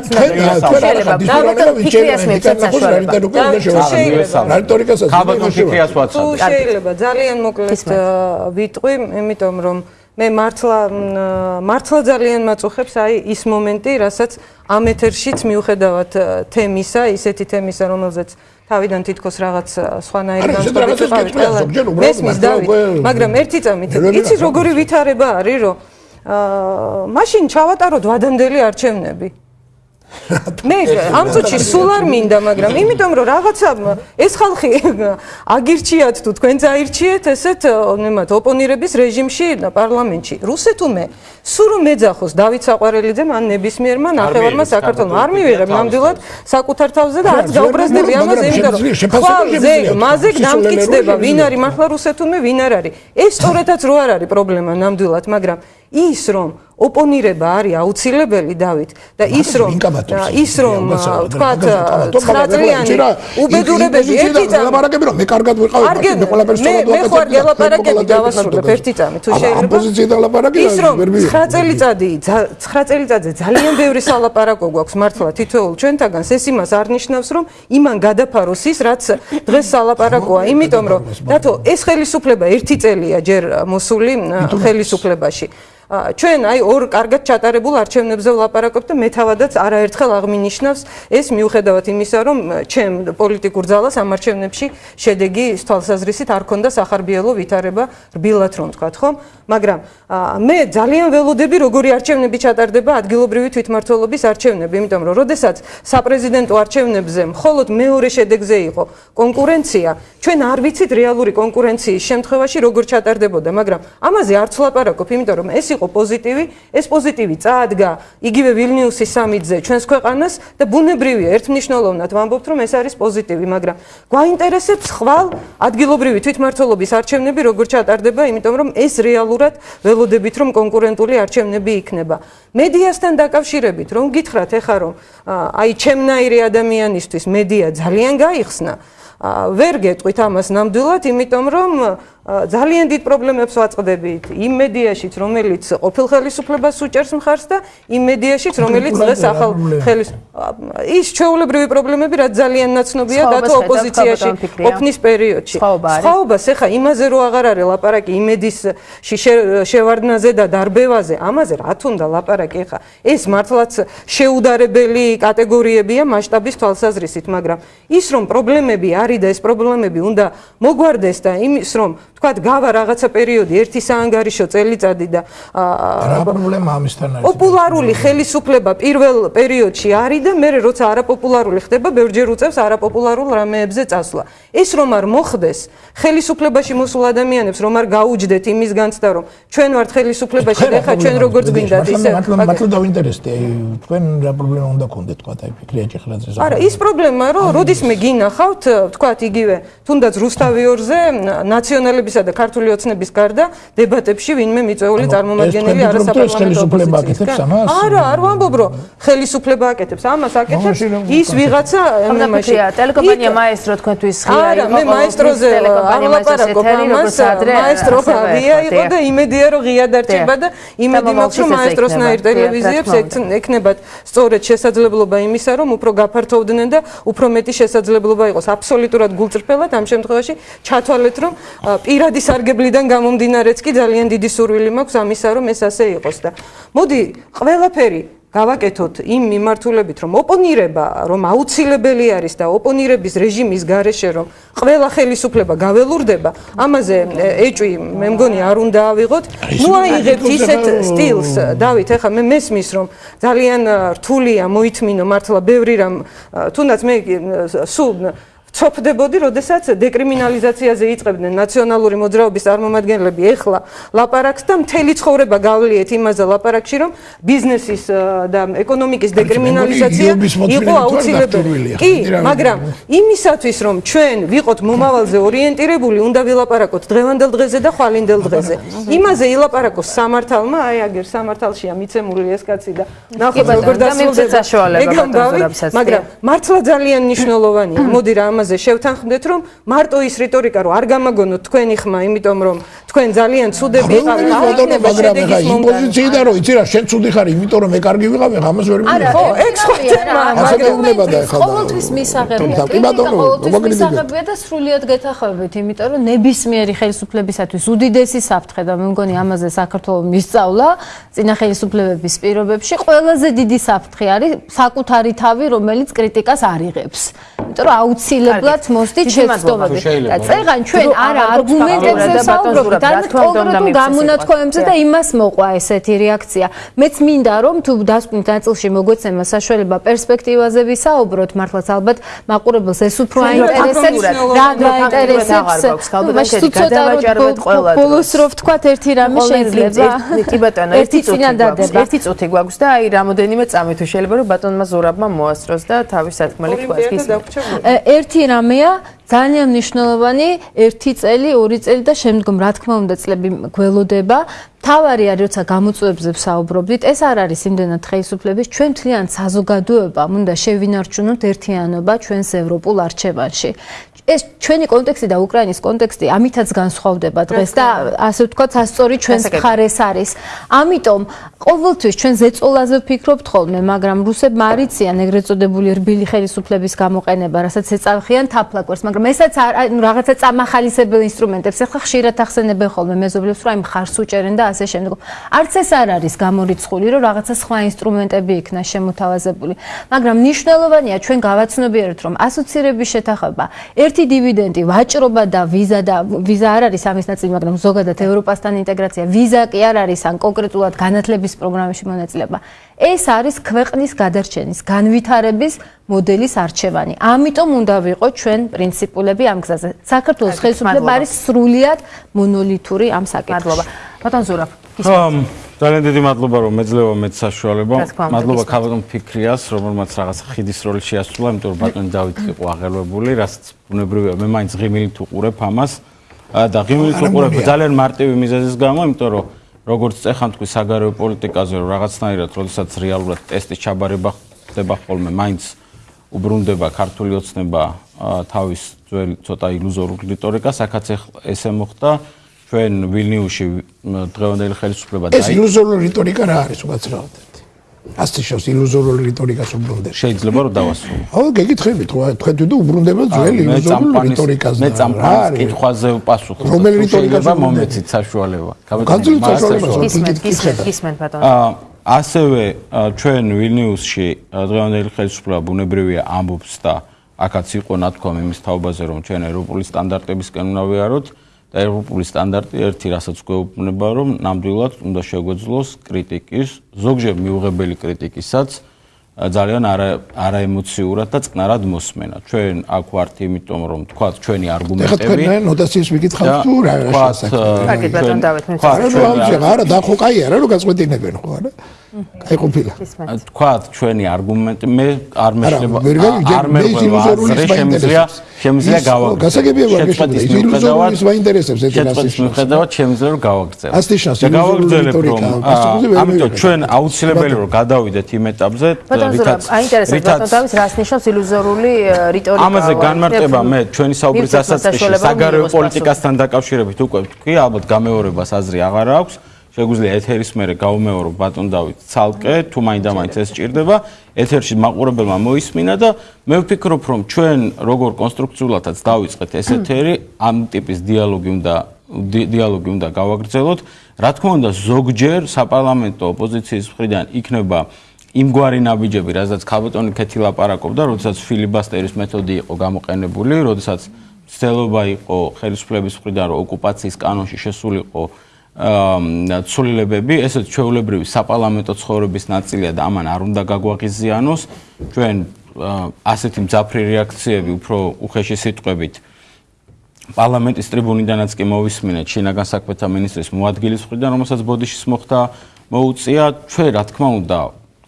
შეიძლება ძალიან მოკლედ ვიტყვი იმიტომ რომ მე მართლა მართლა ძალიან მაწუხებს აი ის მომენტი რასაც ამ ეთერშიც მიუხედავად თემისა ისეთი თემისა რომელზეც თავიდან თითქოს რაღაც სხვანაირი განსხვავებები ყავით. მესმის დავით, მაგრამ ერთი წამით, იცი როგორი ვითარება არის, რომ აა მაშინ ჩავატაროთ ვადამდელი არჩევნები. მე ამ წუთში სულ არ მინდა, მაგრამ იმიტომ რომ რაღაცა ეს ხალხი აგირჩიათ თუ თქვენ წაირჩიეთ ესეთ ნემათ ოპონირების რეჟიმში პარლამენტში. რუსეთუმე სულ რომ მეძახოს დავით საყვარელიძემ ან ნებისმიერმა ნახევარმა საქართველოს არ მივიღებ ნამდვილად საკუთარ თავზე და არც გაუბრაზდები ამაზე, იმიტომ რომ ხვალზე მასე დამტკიცდება ვინ არის მართლა რუსეთუმე, ვინ არ არის. ეს სწორედაც რო არ არის პრობლემა ნამდვილად, მაგრამ ის რომ ოპონირება არის აუცილებელი დავით. და ის რომ ის რომ თქვათ 9 წლიანი უბედურებები ერთი წამი ლაპარაკები რომ მე კარგად ვიყავი მე ყველაფერს სწორად მე ხო არ გელაპარაკები დავასრულებ ერთი წამი თუ შეიძლება ამ პოზიციიდან ლაპარაკი ის რომ 9 წელიწადი 9 წელიწადზე ძალიან ბევრი სალაპარაკო გვაქვს მართლა თითოეულ ჩვენთაგანს ეს იმას არ ნიშნავს რომ იმან გადაფაროს ის რაც დღეს სალაპარაკოა. იმიტომ რომ დათო ეს ხელისუფლება ერთი წელია ჯერ მოსული ხელისუფლებაში ჩვენ აი ორ კარგად ჩატარებულ არჩევნებზე ვლაპარაკობთ და მე თავადაც არაერთხელ აღმინიშნავს ეს მიუხედავად იმისა რომ ჩემ პოლიტიკურ ძალას ამ არჩევნებში შედეგი თვალსაზრისით არ ქონდა სახარბიელო ვითარება რბილად რომ თქვა ხო მაგრამ მე ძალიან ველოდები როგორი არჩევნები ჩატარდება ადგილობრივი თვითმმართველობის არჩევნები იმიტომ რომ როდესაც საპრეზიდენტო არჩევნებზე მხოლოდ მეორე შედეგზე იყო კონკურენცია ჩვენ არ ვიცით რეალური კონკურენციის შემთხვევაში როგორ ჩატარდებოდა მაგრამ ამაზე არც ვლაპარაკობ იმიტომ რომ ეს იყო პოზიტივი, ეს პოზიტივი წაადგა იგივე ვილნიუსის სამიტზე ჩვენს ქვეყანას და ბუნებრივია ერთმნიშვნელოვნად ვამბობთ რომ ეს არის პოზიტივი, მაგრამ გვაინტერესებს ხვალ ადგილობრივი თვითმმართველობის არჩევნები როგორ ჩატარდება, იმიტომ რომ ეს რეალურად ველოდებით რომ კონკურენტული არჩევნები იქნება. მედიასთან დაკავშირებით რომ გითხრათ ეხა რომ აი ჩემნაირი ადამიანისთვის მედია ძალიან გაიხსნა ვერ გეტყვით ამას ნამდვილად, იმიტომ რომ ძალიან დიდ პრობლემებს ვაწყდებით იმ მედიაშიც, რომელიც ყოფილ ხელისუფლებას უჭერს მხარს და იმ მედიაშიც, რომელიც დღეს ახალ ხელის ის ჩვეულებრივი პრობლემები, რაც ძალიან ნაცნობია და თუ ოპოზიციაში ყოფნის პერიოდში. სხვაობას ეხა იმაზე რო აღარ არის ლაპარაკი იმედისში შევარდნაზე და დარბევაზე, ამაზე რა თუნდა ლაპარაკი ეხა. ეს მართლაც შეუდარებელი კატეგორიებია მასშტაბის თვალსაზრისით, მაგრამ ის რომ პრობლემები არის და ეს პრობლემები უნდა მოგვარდეს და იმის რომ თქვათ გავა რაღაცა პერიოდი ერთი საანგარიშო წელიწადი და რა პრობლემა ამისთან არის? პოპულარული ხელისუფლება პირველ პერიოდში არის და მე როცა არაპოპულარული ხდება ბევრჯერ უწევს არაპოპულარულ რამეებზე წასვლა. ეს რომ არ მოხდეს ხელისუფლებაში მოსულ ადამიანებს რომ არ გაუჯდეთ იმის განცდა რომ ჩვენ ვართ ხელისუფლებაში და ხა ჩვენ როგორც გვინდათ ისე მართლა დავინტერესდი აი თქვენ რა პრობლემა უნდა გქონდეთ თქვა აი ფიქრია ჭეხრაძე არა ის პრობლემა რომ როდის მე გინახავთ თქვათ იგივე თუნდაც რუსთავიორზე ნაციონალების და ქართული ოცნების გარდა დებატებში ვინმე მიწვეული წარმომადგენელი არასაპარლამენტო ოპოზიციის არა არ ვამბობ რომ ხელისუფლება აკეთებს ამას აკეთებს ის ვიღაცა მაშინ. ტელეკომპანია მაესტრო თქვენთვის ღია არა მე მაესტროზე არ ლაპარაკობ ამას მაესტრო ღია იყო და იმედია რომ ღია დარჩება და იმედი მაქვს რომ მაესტროსნაირ ტელევიზიებს ექნებათ სწორედ შესაძლებლობა იმისა რომ უფრო გაფართოვდნენ და უფრო მეტი შესაძლებლობა იყოს. აბსოლუტურად გულწრფელად ამ შემთხვევაში ჩათვალეთ რომ პირ პირადი სარგებლიდან გამომდინარეც კი ძალიან დიდი სურვილი მაქვს ამისა, რომ ეს ასე იყოს და მოდი ყველაფერი გავაკეთოთ იმ მიმართულებით, რომ ოპონირება, რომ აუცილებელი არის და ოპონირების რეჟიმის გარეშე რომ ყველა ხელისუფლება გაველურდება, ამაზე ეჭვი მე მგონი არ უნდა ავიღოთ. ნუ აიღებთ ისეთ სტილს, დავით, ახლა მე მესმის რომ ძალიან რთულია მოითმინო მართლა ბევრი რამ, თუნდაც მე სულ ცოფდებოდი, როდესაც დეკრიმინალიზაციაზე იწყებდნენ ნაციონალური მოძრაობის წარმომადგენლები, ეხლა ლაპარაკს და მთელი ცხოვრება გავლიეთ იმაზე ლაპარაკში, რომ ბიზნესის და ეკონომიკის დეკრიმინალიზაცია იყო აუცილებელი. კი, მაგრამ იმისათვის, რომ ჩვენ ვიყოთ მომავალზე ორიენტირებული, უნდა ვილაპარაკოთ დღევანდელ დღეზე და ხვალინდელ დღეზე. იმაზე ილაპარაკოს სამართალმა, აი აგერ სამართალშია მიცემული ეს კაცი და ნახოთ როგორ დასრულდება. მაგრამ მართლა ძალიან მნიშვნელოვანია. მოდი რა ამაზე შევთანხმდეთ, რომ მარტო ის რიტორიკა რო არ გამაგონოთ თქვენი ხმა, იმიტომ რომ თქვენ ძალიან ცუდები ხართ. მაგრამ ეხა იმ პოზიციიდან რო იცი რა, შენ ცუდი ხარ, იმიტომ რომ მე კარგი ვიყავ, ამას ვერ მივიღე. ხო, ეგ ხო თემა, მაგრამ ეხა. ყოველთვის მისაღებია. კი ბატონო, როგორ მისაღებია და სრულიად გეთახავებით, იმიტომ რომ ნებისმიერი ხელისუფლებისათვის უდიდესი საფრთხე და მე მგონი ამაზე საქართველოს მისწავლა წინა ხელისუფლებების პირობებში ყველაზე დიდი საფრთხე არის საკუთარი თავი, რომელიც კრიტიკას არიღებს. იმიტომ რომ აუცილებლად მოსდით შეცდომები. და წეგან ჩვენ არა არგუმენტებზე საუბრობთ, არამედ კონკრეტულ გამონათქვამებზე და იმას მოყვა ესეთი რეაქცია. მეც მინდა რომ თუ დასკვნით ნაწილში მოგვეცემა საშუალება პერსპექტივაზე ვისაუბროთ, მართლაც ალბათ მაყურებელს ეს უფრო აინტერესებს, რა გაინტერესებს. ალბათ გადავაჭარებთ ყველა. ბოლოს რო ვთქვათ ერთი რამე შეიძლება. კი ბატონო, ერთი წუთი გვაქვს. ერთი წუთი გვაქვს და აი რამოდენიმე წამი თუ შეიძლება რომ ბატონმა ზურაბმა მოასწროს და თავის სათქმელი თქვას. ერთი რამეა ძალიან მნიშვნელოვანი ერთი წელი, ორი წელი და შემდგომ რა თქმა უნდა წლები გველოდება. თავარი არის როცა გამოწვევებზე ვსაუბრობდით, ეს არ არის იმდენად ხელისუფლების, ჩვენ თლიან საზოგადოებამ უნდა შევინარჩუნოთ ერთიანობა ჩვენს ევროპულ არჩევანში. ეს ჩვენი კონტექსტი და უკრაინის კონტექსტი ამითაც განსხვავდება დღეს და ასე ვთქვათ, ასწორი ჩვენს მხარეს არის. ამიტომ ყოველთვის ჩვენ ზეწოლაზე ვფიქრობთ ხოლმე, მაგრამ რუსებმა არიციან ეგრეთ წოდებული რბილი ხელისუფლების გამოყენება, რასაც ეწავხიან თაფლაკურს, მაგრამ ესაც ანუ რაღაცა წამახალისებელ ინსტრუმენტებს ახლა ხშირად ახსენებენ ხოლმე მეზობლებს, რომ აი მხარს უჭერენ და ასე შემდეგ. არც ეს არ არის გამორიცხული, რომ რაღაცა სხვა ინსტრუმენტები იქნა შემოთავაზებული, მაგრამ მნიშვნელოვანია ჩვენ გავაცნობიეროთ, რომ ასოცირების შეთანხმება ერთი დივიდენდი, ვაჭრობა და ვიზა და ვიზა არ არის ამის ნაწილი, მაგრამ ზოგადად ევროპასთან ინტეგრაცია, ვიზა კი არ არის ან კონკრეტულად განათლების პროგრამებში მონაწილეობა. ეს არის ქვეყნის გადარჩენის, განვითარების მოდელის არჩევანი. ამიტომ უნდა ვიყო ჩვენ პრინციპულები ამ გზაზე. საქართველოს ხელისუფლება არის სრულიად მონოლითური ამ საკითხში. ბატონ ზურაბ, ისე ძალიან დიდი მადლობა რომ მეძლევა მეც საშუალება. მადლობა ქალბატონ ფიქრიას, რომელმაც რაღაც ხიდის როლი შეასრულა, იმიტომ რომ ბატონი დავით იყო აღელვებული, რასაც ბუნებრივია, მე მაინც ღიმილით უყურებ ამას. და ღიმილით უყურებ ძალიან მარტივი მიზეზის გამო, იმიტომ რომ როგორც წეხან თქვი საგარეო პოლიტიკაზე, რომ რაღაცნაირად, როდესაც რეალურად ტესტის ჩაბარება ხდება ხოლმე, მაინც უბრუნდება ქართული ოცნება თავის ძველი ცოტა ილუზორული რიტორიკას, აქაც ესე მოხდა. ჩვენ ვილნიუსში დღევანდელი ხელისუფლება და ეს ილუზორული რიტორიკა რა არის უკაცრავად? ასე შევს ილუზორული რიტორიკას უბრუნდება. შეიძლება რომ დავასრულო. ხო, გეკითხებით, ხო, თქვენ თვითონ უბრუნდება ძველი ილუზორული რიტორიკას. მე წამყვანის კითხვაზე ვპასუხობ. რომელი რიტორიკას მომეცით საშუალება? განძილი საშუალება. გისმენთ, გისმენთ, გისმენთ ბატონო. აა ასევე ჩვენ ვილნიუსში დღევანდელი ხელისუფლება ბუნებრივია ამბობს და აქაც იყო ნათქვამი იმის თაობაზე რომ ჩვენ ევროპული სტანდარტებისკენ უნდა ვიაროთ. და ევროპული სტანდარტი ერთი რასაც გვეუბნება რომ ნამდვილად უნდა შეგვეძლოს კრიტიკის ზოგჯერ მიუღებელი კრიტიკისაც ძალიან არა არაემოციურად და წყნარად მოსმენა. ჩვენ აქ ვართ იმიტომ რომ თქვა ჩვენი არგუმენტები. ეხლა თქვენ ნოტაციას მიკითხავთ თუ რა შესაძლოა. კარგი ბატონ დავით მე. არა, და ხო კაი არა რომ გაწყვეტინებენ ხო არა? აი ყოფილა. თქვა ჩვენი არგუმენტი მე არ მეშლება არ მე შემიძლია შემიძლია გავაგრძელო. გასაგებია ვარგიშობ ის ილუზორული მაინტერესებს ეს რასის მიხედავად შემიძლია რომ გავაგრძელო. ასეთი შანსი გავაგრძელებ რომ ამიტომ ჩვენ აუცილებელი რომ გადავიდეთ იმ ეტაპზე რითაც აინტერესებს ბატონ დავის რას ნიშნავს ილუზორული რიტორიკა. ამაზე განმარტება მე ჩვენი საუბრის დასაწყისში საგარეო პოლიტიკასთან დაკავშირებით უკვე თქვი ალბათ გამეორებას აზრი აღარ აქვს. შეგვიძლია ეთერის მერე გავუმეორო ბატონ დავით ცალკე თუ მაინდა-მაინც ეს ჭირდება ეთერში მაყურებელმა მოისმინა და მე ვფიქრობ რომ ჩვენ როგორ კონსტრუქციულადაც დავიწყეთ ეს ეთერი ამ ტიპის დიალოგი უნდა დიალოგი უნდა გავაგრძელოთ. რა თქმა უნდა ზოგჯერ საპარლამენტო ოპოზიციის მხრიდან იქნება იმგვარი ნაბიჯები რაზეც ქალბატონი ქეთი ლაპარაკობდა როდესაც ფილიბასტერის მეთოდი იყო გამოყენებული როდესაც ცდელობა იყო ხელისუფლების მხრიდან რომ ოკუპაციის კანონში შესულიყო ცვლილებები, ესეც ჩვეულებრივი საპარლამენტო ცხოვრების ნაწილია და ამან არ უნდა გაგვაღიზიანოს. ჩვენ ასეთი მძაფრი რეაქციები უფრო უხეში სიტყვებით პარლამენტის ტრიბუნიდანაც კი მოვისმინეთ შინაგან საქმეთა მინისტრის მოადგილის მხრიდან, რომელსაც ბოდიშის მოხდა მოუწია, ჩვენ რა თქმა უნდა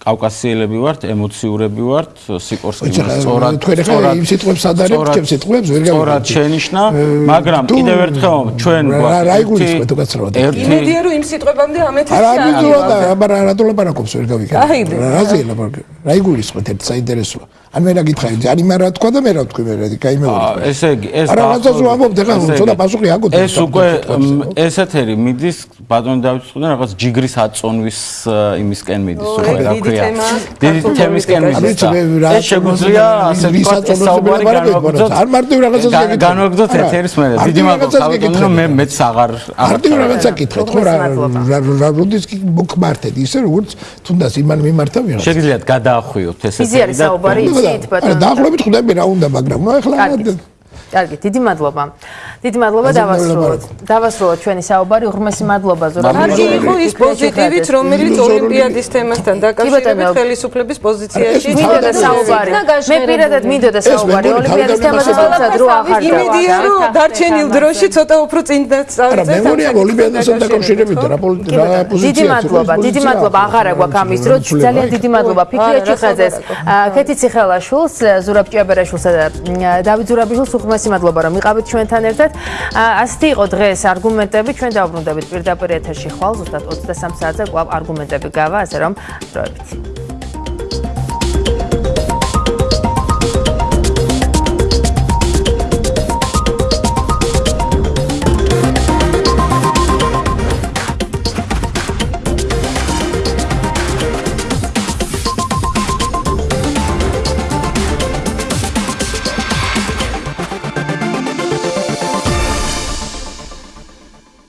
კავკასიელები ვართ, ემოციურები ვართ, სიკორსკიმ სწორად თქვენ ახლა იმ სიტყვებს ადარებთ, ჩემ სიტყვებს ვერ გავიგე. სწორად შენიშნა, მაგრამ კიდევ ერთხელ ჩვენ გვაქვს რა იგულისხმეთ უკაცრავად. იმედია რომ იმ სიტყვებამდე ამეთქი არა, არა, არა, რა რატო ლაპარაკობს ვერ გავიგე. რა ზე ლაპარაკი? რა იგულისხმეთ ერთ საინტერესოა. ან მე რა გითხარი, ძანი მე რა თქვა და მე რა თქვი მე რა მე ვარ. ესე იგი, ეს რა რაღაცას ვამბობ, ეხლა ცოტა პასუხი აკუთვნე. ეს უკვე ესეთერი მიდის ბატონ დავითს ხდან რაღაც ჯიგრის აწონვის იმისკენ მიდის უკვე რა ქვია. დიდი თემისკენ მიდის. ეს შეგვიძლია ასე ვთქვათ საუბარი განვაგრძოთ. არ მარტივ რაღაცას გეკითხე. განვაგრძოთ ეთერის მე. დიდი მადლობა ბატონო მე მეც აღარ აღარ მარტივ რაღაცა კითხეთ ხო რა რა როდის კი მოკმართეთ ისე როგორც თუნდაც იმან მიმართა ვიღაც. შეგიძლიათ გადაახვიოთ ეს ეთერი და ისეთ ბატონო. არა, დაახლოებით ხვდები რა უნდა, მაგრამ ნუ ახლა კარგი, დიდი მადლობა. დიდი მადლობა დავასრულოთ. დავასრულოთ ჩვენი საუბარი. უღრმესი მადლობა ზურაბ. კარგი იყო ის პოზიტივით, რომელიც ოლიმპიადის თემასთან დაკავშირებით ხელისუფლების პოზიციაში მინდოდა საუბარი. მე პირადად მინდოდა საუბარი ოლიმპიადის თემაზე, თუმცა დრო ახარ დავარ. იმედია რომ დარჩენილ დროში ცოტა უფრო წინ დაწავდეთ. მე მგონია ოლიმპიადასთან დაკავშირებით რა პოზიცია. დიდი მადლობა, დიდი მადლობა. აღარ აგვაქვს ამის დრო. ძალიან დიდი მადლობა ფიქრია ჩიხაძეს. ქეთი ციხელაშვილს, ზურაბ ჭიაბერაშვილსა და დავით ზურაბიშვილს უხმესი მადლობა რომ იყავით ჩვენთან ერთად. ასეთი იყო დღეს არგუმენტები, ჩვენ დავბრუნდებით პირდაპირ ეთერში ხვალ ზუსტად 23 საათზე კვლავ არგუმენტები გავა, ასე რომ დროებით.